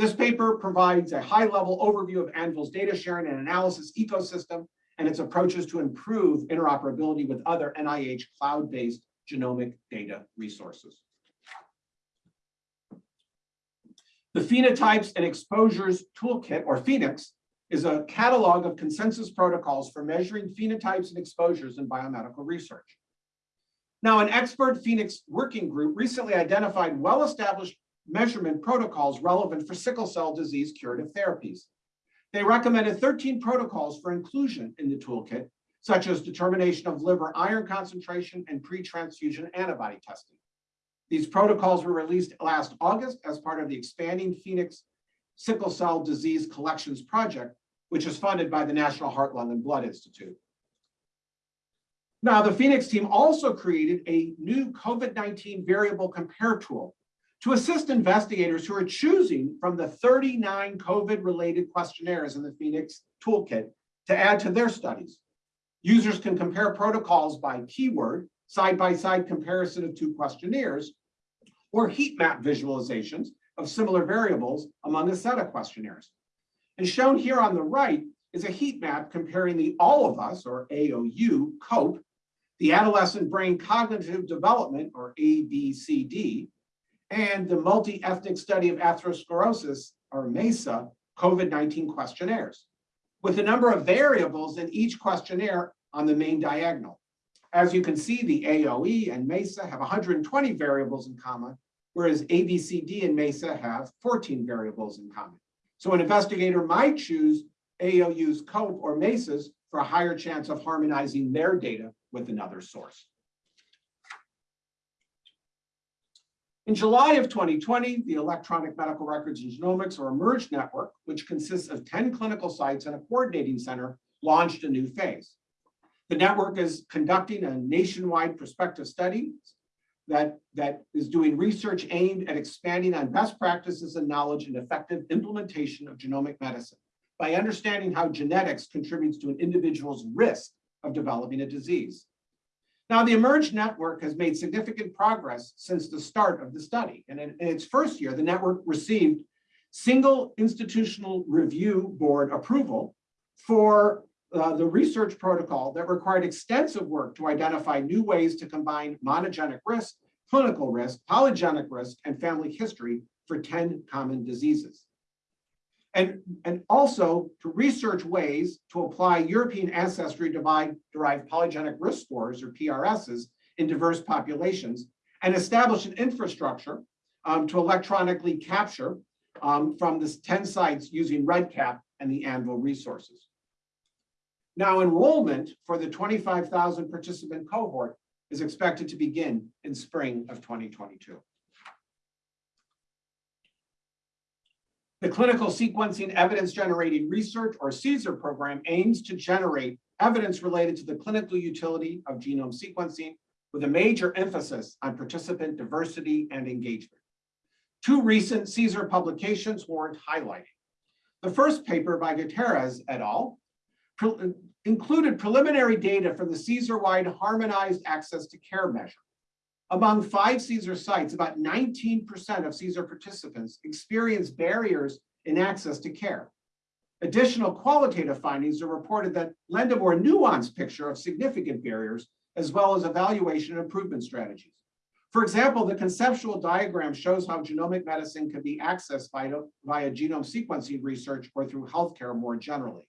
This paper provides a high-level overview of Anvil's data sharing and analysis ecosystem and its approaches to improve interoperability with other NIH cloud-based genomic data resources. The Phenotypes and Exposures Toolkit, or PhenX, is a catalog of consensus protocols for measuring phenotypes and exposures in biomedical research. Now, an expert PhenX working group recently identified well-established measurement protocols relevant for sickle cell disease curative therapies. They recommended 13 protocols for inclusion in the toolkit, such as determination of liver iron concentration and pre-transfusion antibody testing. These protocols were released last August as part of the expanding PhenX Sickle Cell Disease Collections Project, which is funded by the National Heart, Lung, and Blood Institute. Now, the PhenX team also created a new COVID-19 variable compare tool to assist investigators who are choosing from the 39 COVID-related questionnaires in the PhenX toolkit to add to their studies. Users can compare protocols by keyword, side-by-side -side comparison of two questionnaires, or heat map visualizations of similar variables among a set of questionnaires. And shown here on the right is a heat map comparing the All of Us, or AOU, COPE, the Adolescent Brain Cognitive Development, or ABCD, and the Multi-Ethnic Study of Atherosclerosis, or MESA, COVID-19 questionnaires, with a number of variables in each questionnaire on the main diagonal. As you can see, the AOU and MESA have 120 variables in common, whereas ABCD and MESA have 14 variables in common. So an investigator might choose AOU's COPE or MESA's for a higher chance of harmonizing their data with another source. In July of 2020, the Electronic Medical Records and Genomics or eMERGE network, which consists of 10 clinical sites and a coordinating center, launched a new phase. The network is conducting a nationwide prospective study that, that is doing research aimed at expanding on best practices and knowledge and effective implementation of genomic medicine by understanding how genetics contributes to an individual's risk of developing a disease. Now, the eMERGE network has made significant progress since the start of the study. And in, in its first year, the network received single institutional review board approval for uh, the research protocol that required extensive work to identify new ways to combine monogenic risk, clinical risk, polygenic risk, and family history for 10 common diseases and, and also to research ways to apply European ancestry derived polygenic risk scores or PRSs in diverse populations and establish an infrastructure um, to electronically capture um, from the 10 sites using REDCap and the ANVIL resources. Now enrollment for the 25,000 participant cohort is expected to begin in spring of 2022. The Clinical Sequencing Evidence Generating Research, or CSER program, aims to generate evidence related to the clinical utility of genome sequencing with a major emphasis on participant diversity and engagement. Two recent CSER publications warrant highlighting. The first paper by Gutierrez et al. Pre included preliminary data from the CSER-wide Harmonized Access to Care measure. Among five CSER sites, about 19% of CSER participants experienced barriers in access to care. Additional qualitative findings are reported that lend a more nuanced picture of significant barriers, as well as evaluation and improvement strategies. For example, the conceptual diagram shows how genomic medicine can be accessed via, via genome sequencing research or through healthcare more generally.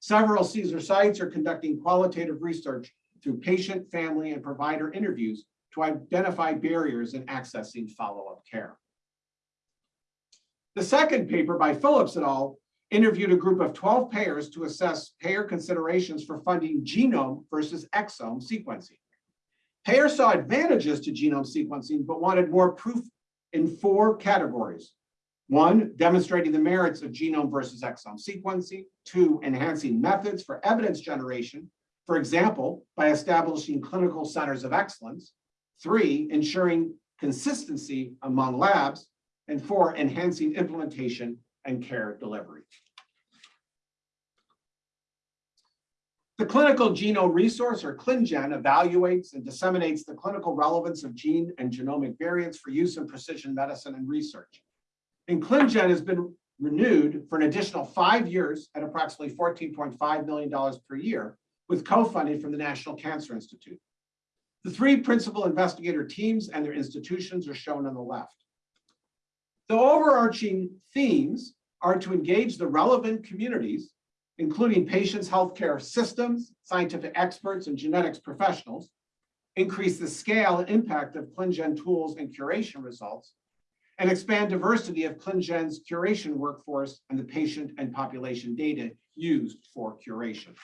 Several CSER sites are conducting qualitative research through patient, family, and provider interviews to identify barriers in accessing follow-up care. The second paper by Phillips et al. interviewed a group of 12 payers to assess payer considerations for funding genome versus exome sequencing. Payers saw advantages to genome sequencing, but wanted more proof in four categories. One, demonstrating the merits of genome versus exome sequencing. Two, enhancing methods for evidence generation, for example, by establishing clinical centers of excellence. Three, ensuring consistency among labs. And four, enhancing implementation and care delivery. The Clinical Genome Resource, or ClinGen, evaluates and disseminates the clinical relevance of gene and genomic variants for use in precision medicine and research. And ClinGen has been renewed for an additional five years at approximately $14.5 million per year with co-funding from the National Cancer Institute. The three principal investigator teams and their institutions are shown on the left. The overarching themes are to engage the relevant communities, including patients' healthcare systems, scientific experts, and genetics professionals, increase the scale and impact of ClinGen tools and curation results, and expand diversity of ClinGen's curation workforce and the patient and population data used for curation.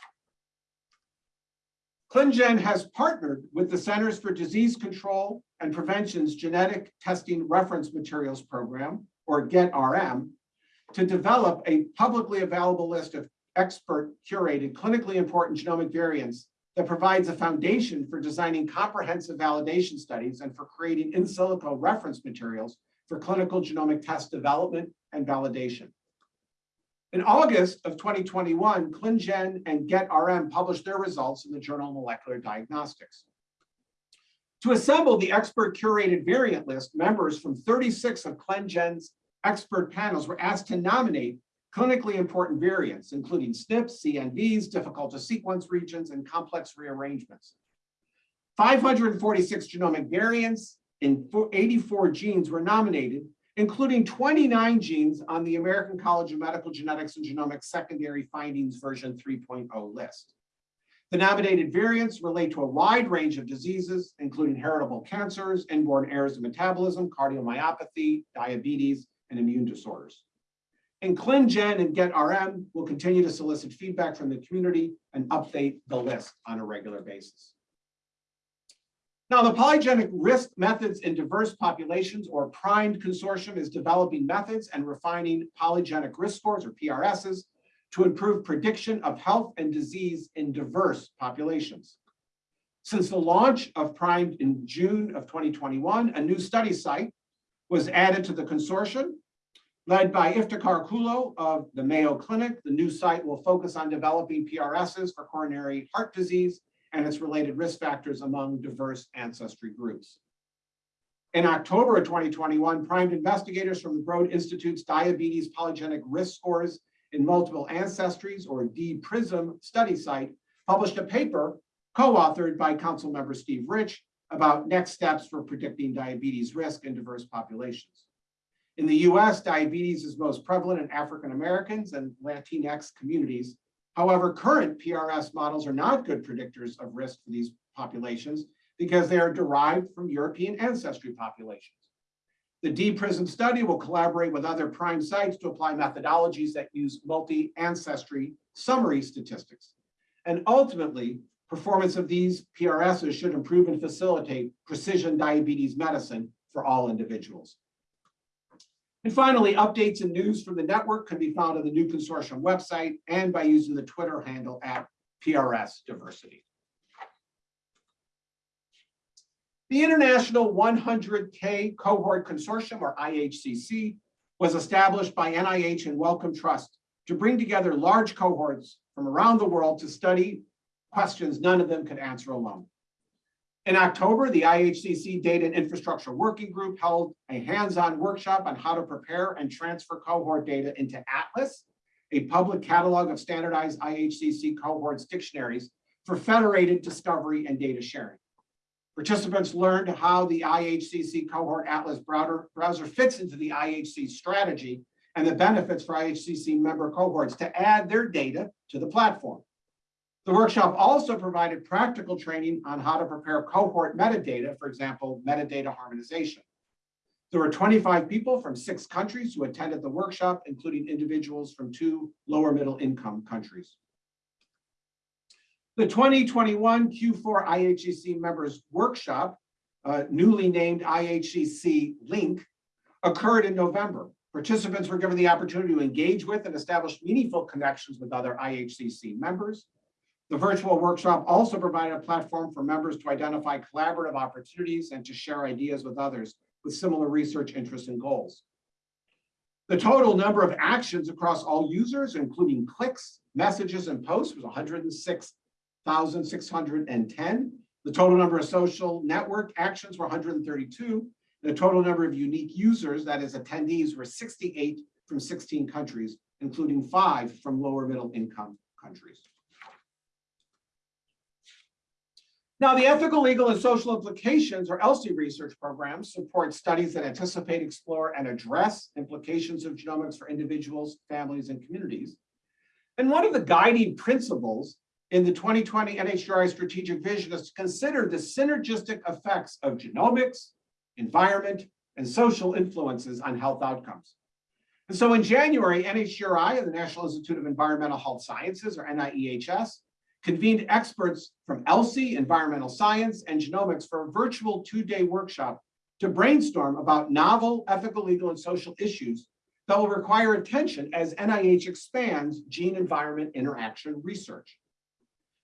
ClinGen has partnered with the Centers for Disease Control and Prevention's Genetic Testing Reference Materials Program, or GET-RM, to develop a publicly available list of expert curated clinically important genomic variants that provides a foundation for designing comprehensive validation studies and for creating in silico reference materials for clinical genomic test development and validation. In August of 2021, ClinGen and GET-RM published their results in the Journal of Molecular Diagnostics. To assemble the expert curated variant list, members from 36 of ClinGen's expert panels were asked to nominate clinically important variants, including SNPs, CNVs, difficult to sequence regions, and complex rearrangements. 546 genomic variants in 84 genes were nominated, including 29 genes on the American College of Medical Genetics and Genomics Secondary Findings version 3.0 list. The nominated variants relate to a wide range of diseases, including heritable cancers, inborn errors of metabolism, cardiomyopathy, diabetes, and immune disorders. And ClinGen and GetRM will continue to solicit feedback from the community and update the list on a regular basis. Now, the polygenic risk methods in diverse populations or primed consortium is developing methods and refining polygenic risk scores or PRSs to improve prediction of health and disease in diverse populations. Since the launch of primed in June of 2021, a new study site was added to the consortium led by Iftikhar Kullo of the Mayo Clinic. The new site will focus on developing PRSs for coronary heart disease and its related risk factors among diverse ancestry groups. In October of 2021, primed investigators from the Broad Institute's Diabetes Polygenic Risk Scores in Multiple Ancestries, or DPRISM study site, published a paper co-authored by Council Member Steve Rich about next steps for predicting diabetes risk in diverse populations. In the US, diabetes is most prevalent in African Americans and Latinx communities, However, current PRS models are not good predictors of risk for these populations because they are derived from European ancestry populations. The DPRISM study will collaborate with other prime sites to apply methodologies that use multi-ancestry summary statistics. And ultimately, performance of these PRSs should improve and facilitate precision diabetes medicine for all individuals. And finally, updates and news from the network can be found on the new consortium website and by using the Twitter handle at PRS Diversity. The International 100K Cohort Consortium, or IHCC, was established by NIH and Wellcome Trust to bring together large cohorts from around the world to study questions none of them could answer alone. In October, the IHCC Data and Infrastructure Working Group held a hands-on workshop on how to prepare and transfer cohort data into Atlas, a public catalog of standardized IHCC cohorts dictionaries for federated discovery and data sharing. Participants learned how the IHCC Cohort Atlas browser, fits into the IHC strategy and the benefits for IHCC member cohorts to add their data to the platform. The workshop also provided practical training on how to prepare cohort metadata, for example, metadata harmonization. There were 25 people from six countries who attended the workshop, including individuals from two lower middle income countries. The 2021 Q4 IHEC Members Workshop, uh, newly named IHEC Link, occurred in November. Participants were given the opportunity to engage with and establish meaningful connections with other IHCC members. The virtual workshop also provided a platform for members to identify collaborative opportunities and to share ideas with others with similar research interests and goals. The total number of actions across all users, including clicks, messages, and posts was 106,610. The total number of social network actions were 132. The total number of unique users, that is attendees, were 68 from 16 countries, including five from lower middle income countries. Now, the ethical, legal, and social implications, or ELSI research programs, support studies that anticipate, explore, and address implications of genomics for individuals, families, and communities. And one of the guiding principles in the 2020 NHGRI strategic vision is to consider the synergistic effects of genomics, environment, and social influences on health outcomes. And so in January, NHGRI and the National Institute of Environmental Health Sciences, or NIEHS, convened experts from ELSI, environmental science, and genomics for a virtual two-day workshop to brainstorm about novel ethical, legal, and social issues that will require attention as NIH expands gene-environment interaction research.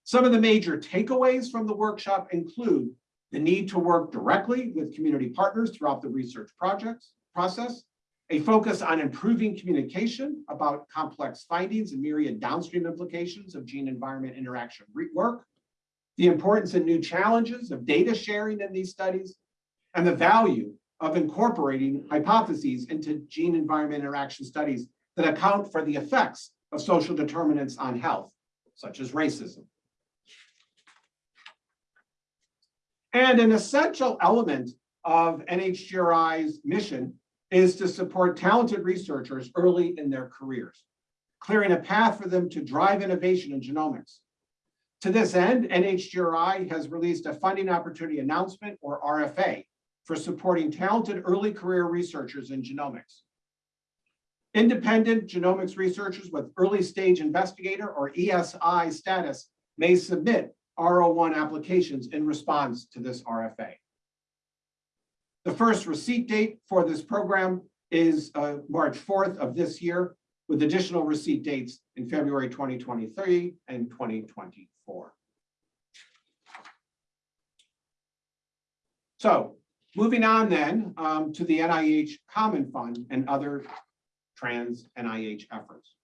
Some of the major takeaways from the workshop include the need to work directly with community partners throughout the research projects process, a focus on improving communication about complex findings and myriad downstream implications of gene-environment interaction work, the importance and new challenges of data sharing in these studies, and the value of incorporating hypotheses into gene-environment interaction studies that account for the effects of social determinants on health, such as racism. And an essential element of NHGRI's mission is to support talented researchers early in their careers, clearing a path for them to drive innovation in genomics. To this end, NHGRI has released a funding opportunity announcement, or RFA, for supporting talented early career researchers in genomics. Independent genomics researchers with early stage investigator or ESI status may submit R01 applications in response to this RFA. The first receipt date for this program is uh, March 4th of this year, with additional receipt dates in February 2023 and 2024. So moving on then um, to the NIH Common Fund and other trans NIH efforts.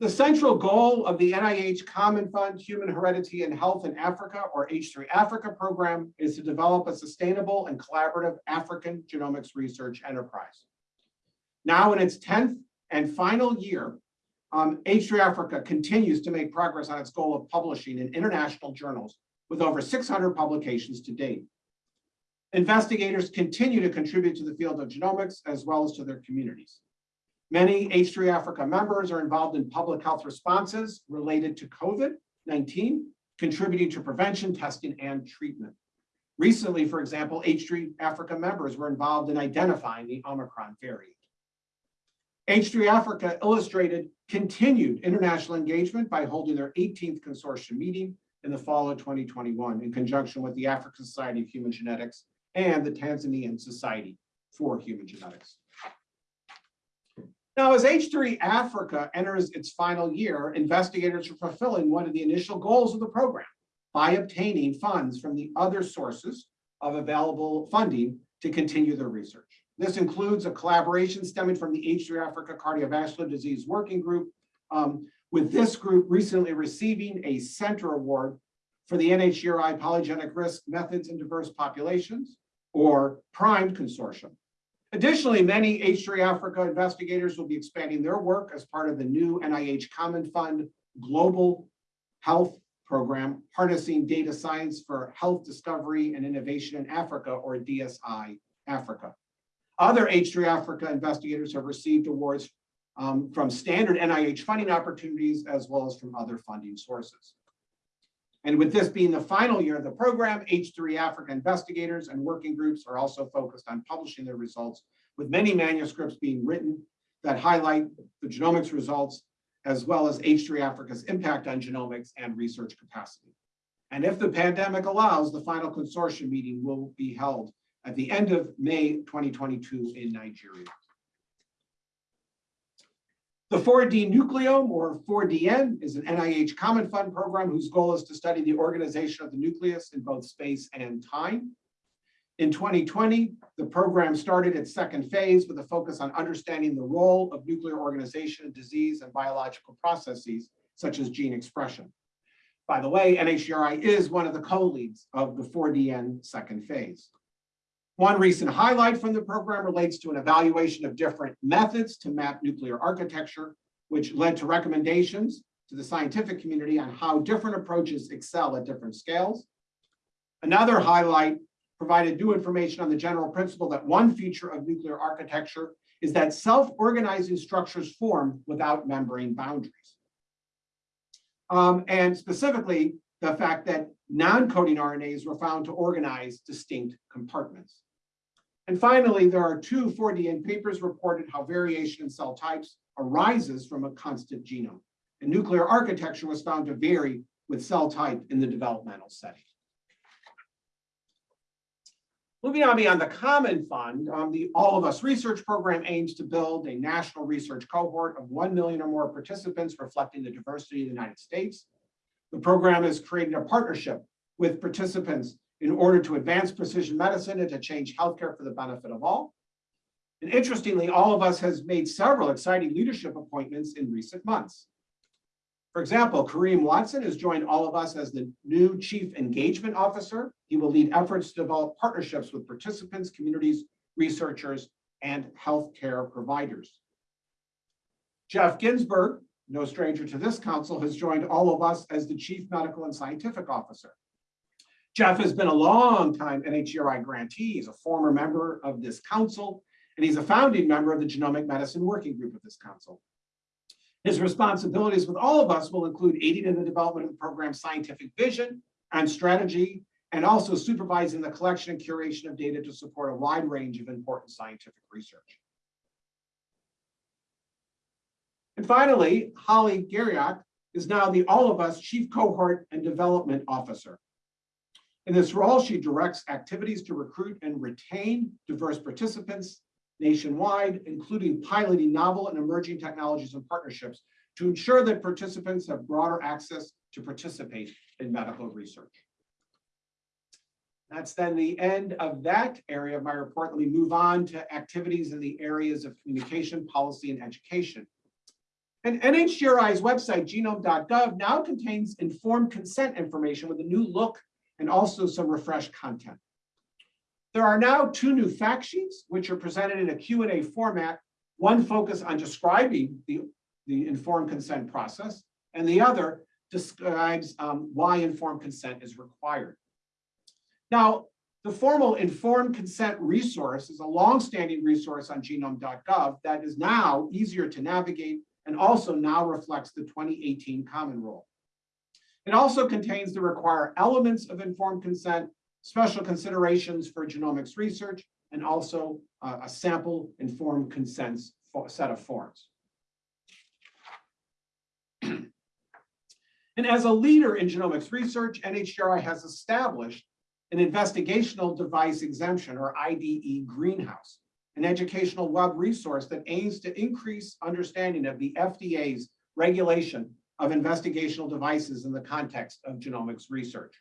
The central goal of the NIH Common Fund Human Heredity and Health in Africa, or H3 Africa program, is to develop a sustainable and collaborative African genomics research enterprise. Now in its 10th and final year, um, H3 Africa continues to make progress on its goal of publishing in international journals with over 600 publications to date. Investigators continue to contribute to the field of genomics as well as to their communities. Many H3 Africa members are involved in public health responses related to COVID-19, contributing to prevention, testing, and treatment. Recently, for example, H3 Africa members were involved in identifying the Omicron variant. H3 Africa illustrated continued international engagement by holding their 18th consortium meeting in the fall of 2021 in conjunction with the African Society of Human Genetics and the Tanzanian Society for Human Genetics. Now, as H3 Africa enters its final year, investigators are fulfilling one of the initial goals of the program by obtaining funds from the other sources of available funding to continue their research. This includes a collaboration stemming from the H3 Africa Cardiovascular Disease Working Group, um, with this group recently receiving a center award for the NHGRI Polygenic Risk Methods in Diverse Populations, or PRIME Consortium. Additionally, many H3 Africa investigators will be expanding their work as part of the new NIH Common Fund Global Health Program, Harnessing Data Science for Health Discovery and Innovation in Africa, or DSI Africa. Other H3 Africa investigators have received awards um, from standard NIH funding opportunities as well as from other funding sources. And with this being the final year of the program, H3 Africa investigators and working groups are also focused on publishing their results, with many manuscripts being written that highlight the genomics results, as well as H3 Africa's impact on genomics and research capacity. And if the pandemic allows, the final consortium meeting will be held at the end of May 2022 in Nigeria. The 4D Nucleome, or 4DN, is an NIH Common Fund program whose goal is to study the organization of the nucleus in both space and time. In 2020, the program started its second phase with a focus on understanding the role of nuclear organization in disease and biological processes, such as gene expression. By the way, NHGRI is one of the co-leads of the 4DN second phase. One recent highlight from the program relates to an evaluation of different methods to map nuclear architecture, which led to recommendations to the scientific community on how different approaches excel at different scales. Another highlight provided new information on the general principle that one feature of nuclear architecture is that self-organizing structures form without membrane boundaries. Um, and specifically, the fact that non-coding RNAs were found to organize distinct compartments. And finally, there are two 4DN papers reported how variation in cell types arises from a constant genome. And nuclear architecture was found to vary with cell type in the developmental setting. Moving on beyond the Common Fund, um, the All of Us Research Program aims to build a national research cohort of 1 million or more participants reflecting the diversity of the United States. The program has created a partnership with participants in order to advance precision medicine and to change healthcare for the benefit of all. And interestingly, All of Us has made several exciting leadership appointments in recent months. For example, Karriem Watson has joined All of Us as the new Chief Engagement Officer. He will lead efforts to develop partnerships with participants, communities, researchers, and healthcare providers. Geoff Ginsburg, no stranger to this council, has joined All of Us as the Chief Medical and Scientific Officer. Geoff has been a long-time NHGRI grantee. He's a former member of this council, and he's a founding member of the Genomic Medicine Working Group of this council. His responsibilities with all of us will include aiding in the development of the program's scientific vision and strategy, and also supervising the collection and curation of data to support a wide range of important scientific research. And finally, Holly Garriock is now the All of Us Chief Cohort and Development Officer. In this role, she directs activities to recruit and retain diverse participants nationwide, including piloting novel and emerging technologies and partnerships to ensure that participants have broader access to participate in medical research. That's then the end of that area of my report. Let me move on to activities in the areas of communication, policy, and education. And NHGRI's website, genome.gov, now contains informed consent information with a new look and also some refreshed content. There are now two new fact sheets, which are presented in a Q&A format. One focus on describing the, the informed consent process, and the other describes um, why informed consent is required. Now, the formal informed consent resource is a long-standing resource on genome.gov that is now easier to navigate and also now reflects the 2018 Common Rule. It also contains the required elements of informed consent special considerations for genomics research, and also uh, a sample informed consent set of forms. and as a leader in genomics research, NHGRI has established an investigational device exemption or IDE greenhouse, an educational web resource that aims to increase understanding of the FDA's regulation of investigational devices in the context of genomics research.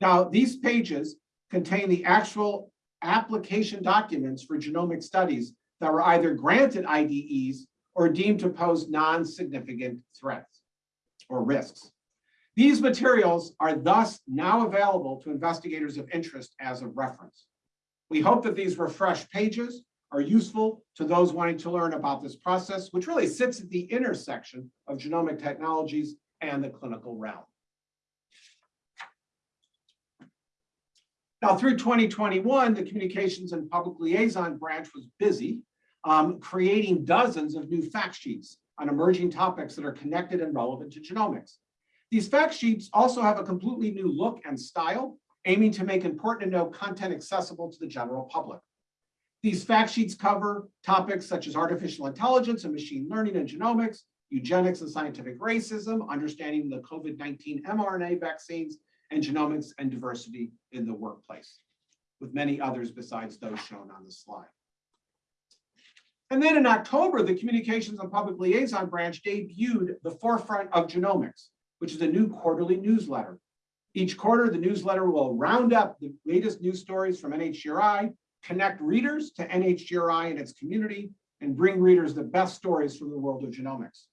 Now, these pages contain the actual application documents for genomic studies that were either granted IDEs or deemed to pose non-significant threats or risks. These materials are thus now available to investigators of interest as a reference. We hope that these refreshed pages are useful to those wanting to learn about this process, which really sits at the intersection of genomic technologies and the clinical realm. Now, through 2021, the Communications and Public Liaison branch was busy um, creating dozens of new fact sheets on emerging topics that are connected and relevant to genomics. These fact sheets also have a completely new look and style, aiming to make important to know content accessible to the general public. These fact sheets cover topics such as artificial intelligence and machine learning and genomics, eugenics and scientific racism, understanding the COVID-19 mRNA vaccines, and genomics and diversity in the workplace, with many others besides those shown on the slide. And then in October, the Communications and Public Liaison Branch debuted the Forefront of Genomics, which is a new quarterly newsletter. Each quarter, the newsletter will round up the latest news stories from NHGRI, connect readers to NHGRI and its community, and bring readers the best stories from the world of genomics.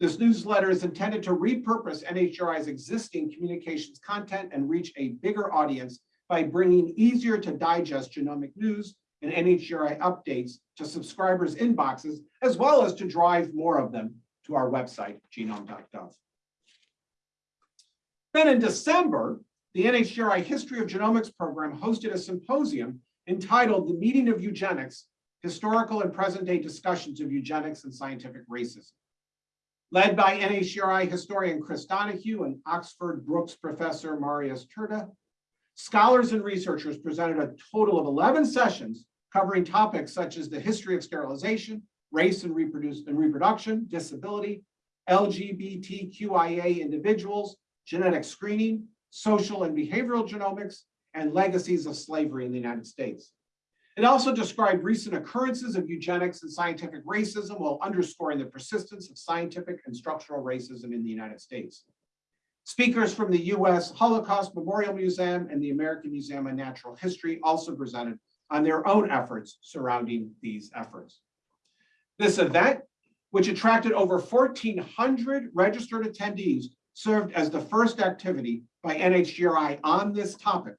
This newsletter is intended to repurpose NHGRI's existing communications content and reach a bigger audience by bringing easier to digest genomic news and NHGRI updates to subscribers' inboxes, as well as to drive more of them to our website, genome.gov. Then in December, the NHGRI History of Genomics program hosted a symposium entitled The Meaning of Eugenics, Historical and Present-Day Discussions of Eugenics and Scientific Racism. Led by NHGRI historian Chris Donohue and Oxford Brookes professor Marius Turda, scholars and researchers presented a total of 11 sessions covering topics such as the history of sterilization, race and, and reproduction, disability, LGBTQIA individuals, genetic screening, social and behavioral genomics, and legacies of slavery in the United States. It also described recent occurrences of eugenics and scientific racism while underscoring the persistence of scientific and structural racism in the United States. Speakers from the U.S. Holocaust Memorial Museum and the American Museum of Natural History also presented on their own efforts surrounding these efforts. This event, which attracted over 1,400 registered attendees, served as the first activity by NHGRI on this topic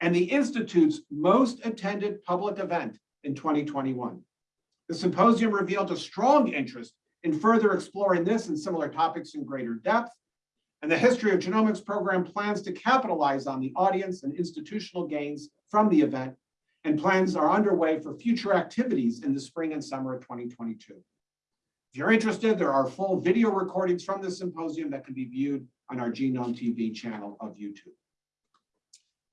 and the Institute's most attended public event in 2021. The symposium revealed a strong interest in further exploring this and similar topics in greater depth, and the History of Genomics program plans to capitalize on the audience and institutional gains from the event, and plans are underway for future activities in the spring and summer of 2022. If you're interested, there are full video recordings from the symposium that can be viewed on our Genome TV channel of YouTube.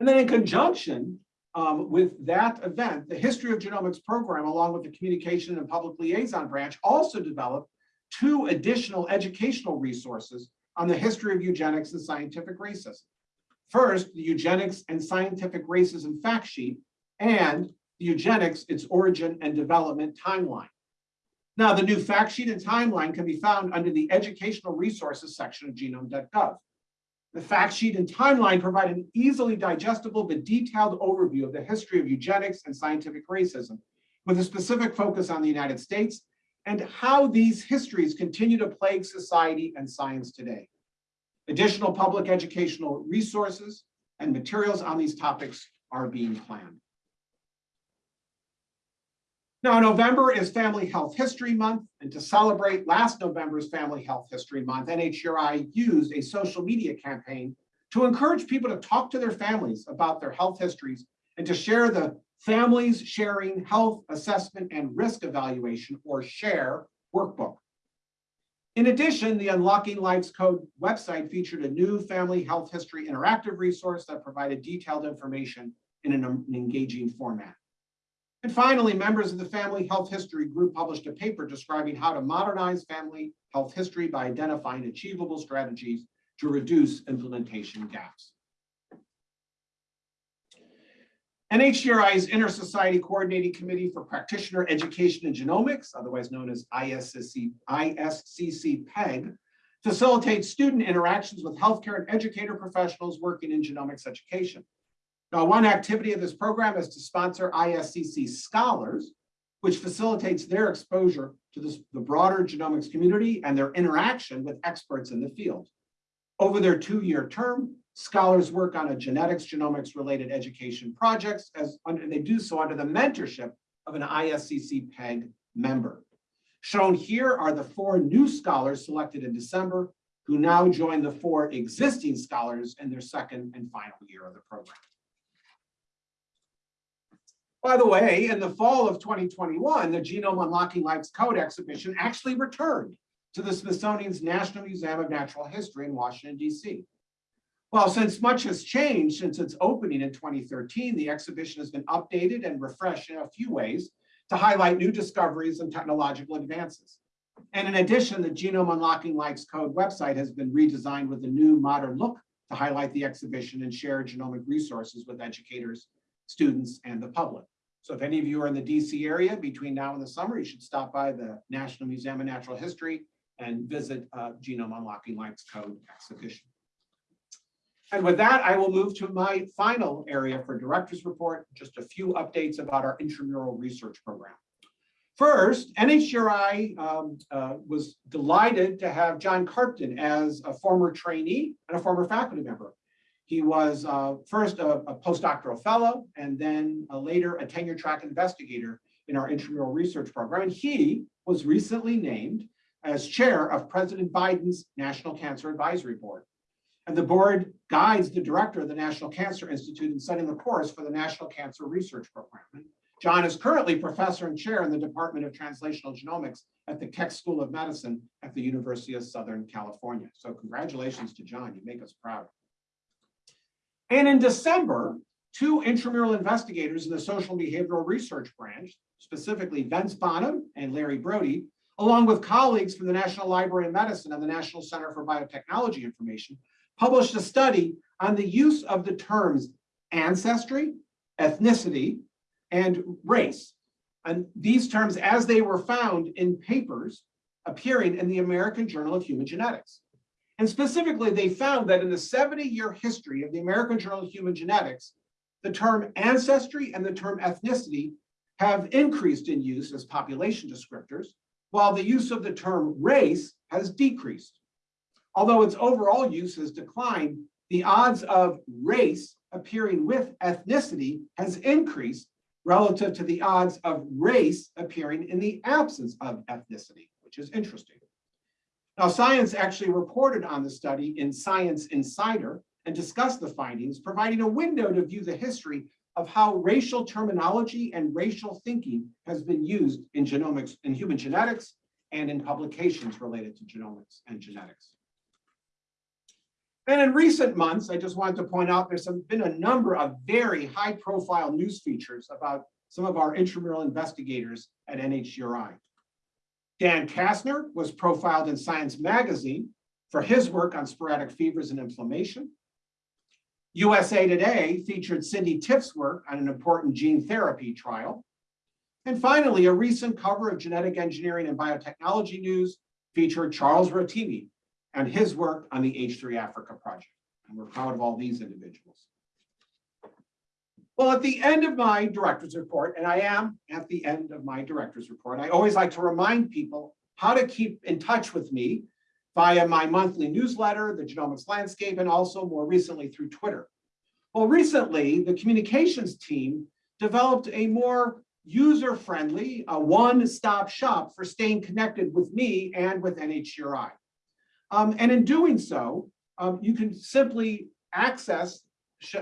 And then in conjunction um, with that event, the History of Genomics program, along with the Communication and Public Liaison Branch, also developed two additional educational resources on the history of eugenics and scientific racism. First, the Eugenics and Scientific Racism Fact Sheet, and the Eugenics, its origin and development timeline. Now, the new fact sheet and timeline can be found under the Educational Resources section of genome.gov. The fact sheet and timeline provide an easily digestible but detailed overview of the history of eugenics and scientific racism, with a specific focus on the United States and how these histories continue to plague society and science today. Additional public educational resources and materials on these topics are being planned. Now, November is Family Health History Month, and to celebrate last November's Family Health History Month, NHGRI used a social media campaign to encourage people to talk to their families about their health histories and to share the Families Sharing Health Assessment and Risk Evaluation, or SHARE, workbook. In addition, the Unlocking Life's Code website featured a new family health history interactive resource that provided detailed information in an engaging format. And finally, members of the Family Health History Group published a paper describing how to modernize family health history by identifying achievable strategies to reduce implementation gaps. NHGRI's Inter-Society Coordinating Committee for Practitioner Education and Genomics, otherwise known as ISCC, ISCC PEG, facilitates student interactions with healthcare and educator professionals working in genomics education. Now, one activity of this program is to sponsor ISCC scholars, which facilitates their exposure to this, the broader genomics community and their interaction with experts in the field. Over their two-year term, scholars work on a genetics genomics related education projects as under, they do so under the mentorship of an ISCC PEG member. Shown here are the four new scholars selected in December who now join the four existing scholars in their second and final year of the program. By the way, in the fall of 2021, the Genome Unlocking Life's Code exhibition actually returned to the Smithsonian's National Museum of Natural History in Washington, DC. Well, since much has changed since its opening in 2013, the exhibition has been updated and refreshed in a few ways to highlight new discoveries and technological advances. And in addition, the Genome Unlocking Life's Code website has been redesigned with a new modern look to highlight the exhibition and share genomic resources with educators, students, and the public. So if any of you are in the DC area between now and the summer, you should stop by the National Museum of Natural History and visit uh, Genome Unlocking Life's Code exhibition. And with that, I will move to my final area for director's report, just a few updates about our intramural research program. First, NHGRI um, uh, was delighted to have John Carpten as a former trainee and a former faculty member. He was uh, first a, a, postdoctoral fellow and then later a tenure track investigator in our intramural research program. And he was recently named as chair of President Biden's National Cancer Advisory Board. And the board guides the director of the National Cancer Institute in setting the course for the National Cancer Research Program. And John is currently professor and chair in the Department of Translational Genomics at the Keck School of Medicine at the University of Southern California. So congratulations to John, you make us proud. And in December, two intramural investigators in the social behavioral research branch, specifically Vince Bonham and Larry Brody, along with colleagues from the National Library of Medicine and the National Center for Biotechnology Information, published a study on the use of the terms ancestry, ethnicity, and race. And these terms as they were found in papers appearing in the American Journal of Human Genetics. And specifically, they found that in the 70-year history of the American Journal of Human Genetics, the term ancestry and the term ethnicity have increased in use as population descriptors, while the use of the term race has decreased. Although its overall use has declined, the odds of race appearing with ethnicity has increased relative to the odds of race appearing in the absence of ethnicity, which is interesting. Now, Science actually reported on the study in Science Insider and discussed the findings, providing a window to view the history of how racial terminology and racial thinking has been used in genomics, in human genetics, and in publications related to genomics and genetics. And in recent months, I just wanted to point out there's been a number of very high profile news features about some of our intramural investigators at NHGRI. Dan Kastner was profiled in Science Magazine for his work on sporadic fevers and inflammation. USA Today featured Cindy Tifft's work on an important gene therapy trial. And finally, a recent cover of Genetic Engineering and Biotechnology News featured Charles Rotimi and his work on the H3 Africa project. And we're proud of all these individuals. Well, at the end of my director's report, and I am at the end of my director's report, I always like to remind people how to keep in touch with me via my monthly newsletter, the Genomics Landscape, and also more recently through Twitter. Well, recently, the communications team developed a more user-friendly, a one-stop shop for staying connected with me and with NHGRI. Um, and in doing so, um, you can simply access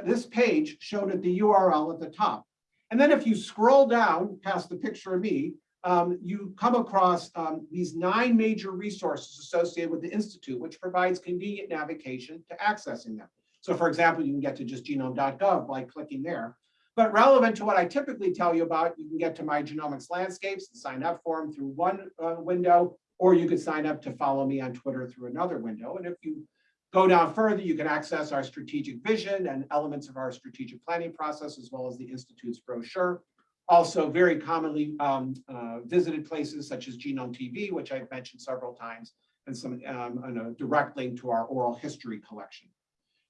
this page shown at the URL at the top. And then if you scroll down past the picture of me, um, you come across um, these nine major resources associated with the Institute, which provides convenient navigation to accessing them. So for example, you can get to just genome.gov by clicking there. But relevant to what I typically tell you about, you can get to my genomics landscapes and sign up for them through one uh, window, or you could sign up to follow me on Twitter through another window. And if you go down further, you can access our strategic vision and elements of our strategic planning process, as well as the Institute's brochure. Also very commonly um, uh, visited places such as Genome TV, which I've mentioned several times, and some um, and a direct link to our oral history collection.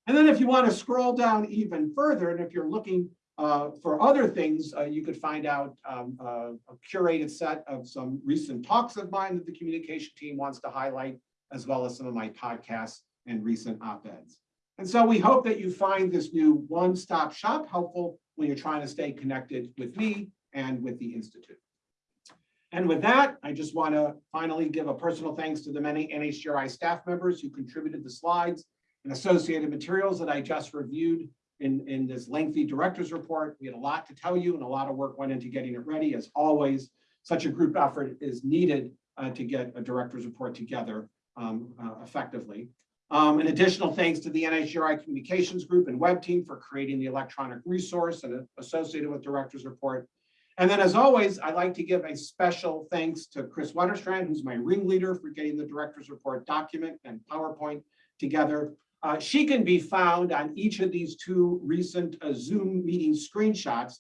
And then if you want to scroll down even further, and if you're looking uh, for other things, uh, you could find out um, uh, a curated set of some recent talks of mine that the communication team wants to highlight, as well as some of my podcasts and recent op-eds. And so we hope that you find this new one-stop shop helpful when you're trying to stay connected with me and with the Institute. And with that, I just want to finally give a personal thanks to the many NHGRI staff members who contributed the slides and associated materials that I just reviewed in, in this lengthy director's report. We had a lot to tell you and a lot of work went into getting it ready. As always, such a group effort is needed uh, to get a director's report together um, uh, effectively. Um, An additional thanks to the NHGRI Communications Group and Web Team for creating the electronic resource and associated with director's report. And then as always, I'd like to give a special thanks to Kris Wetterstrand, who's my ringleader for getting the director's report document and PowerPoint together. Uh, she can be found on each of these two recent uh, Zoom meeting screenshots.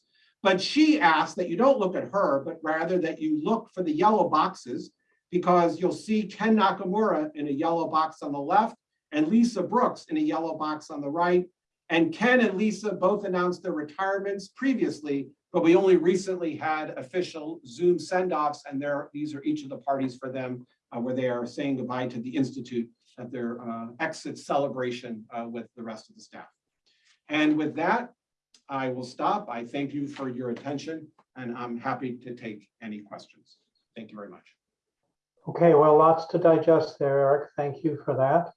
But she asked that you don't look at her, but rather that you look for the yellow boxes because you'll see Ken Nakamura in a yellow box on the left and Lisa Brooks in a yellow box on the right. And Ken and Lisa both announced their retirements previously, but we only recently had official Zoom send-offs and there, these are each of the parties for them uh, where they are saying goodbye to the Institute at their uh, exit celebration uh, with the rest of the staff. And with that, I will stop. I thank you for your attention and I'm happy to take any questions. Thank you very much. Okay, well, lots to digest there, Eric. Thank you for that.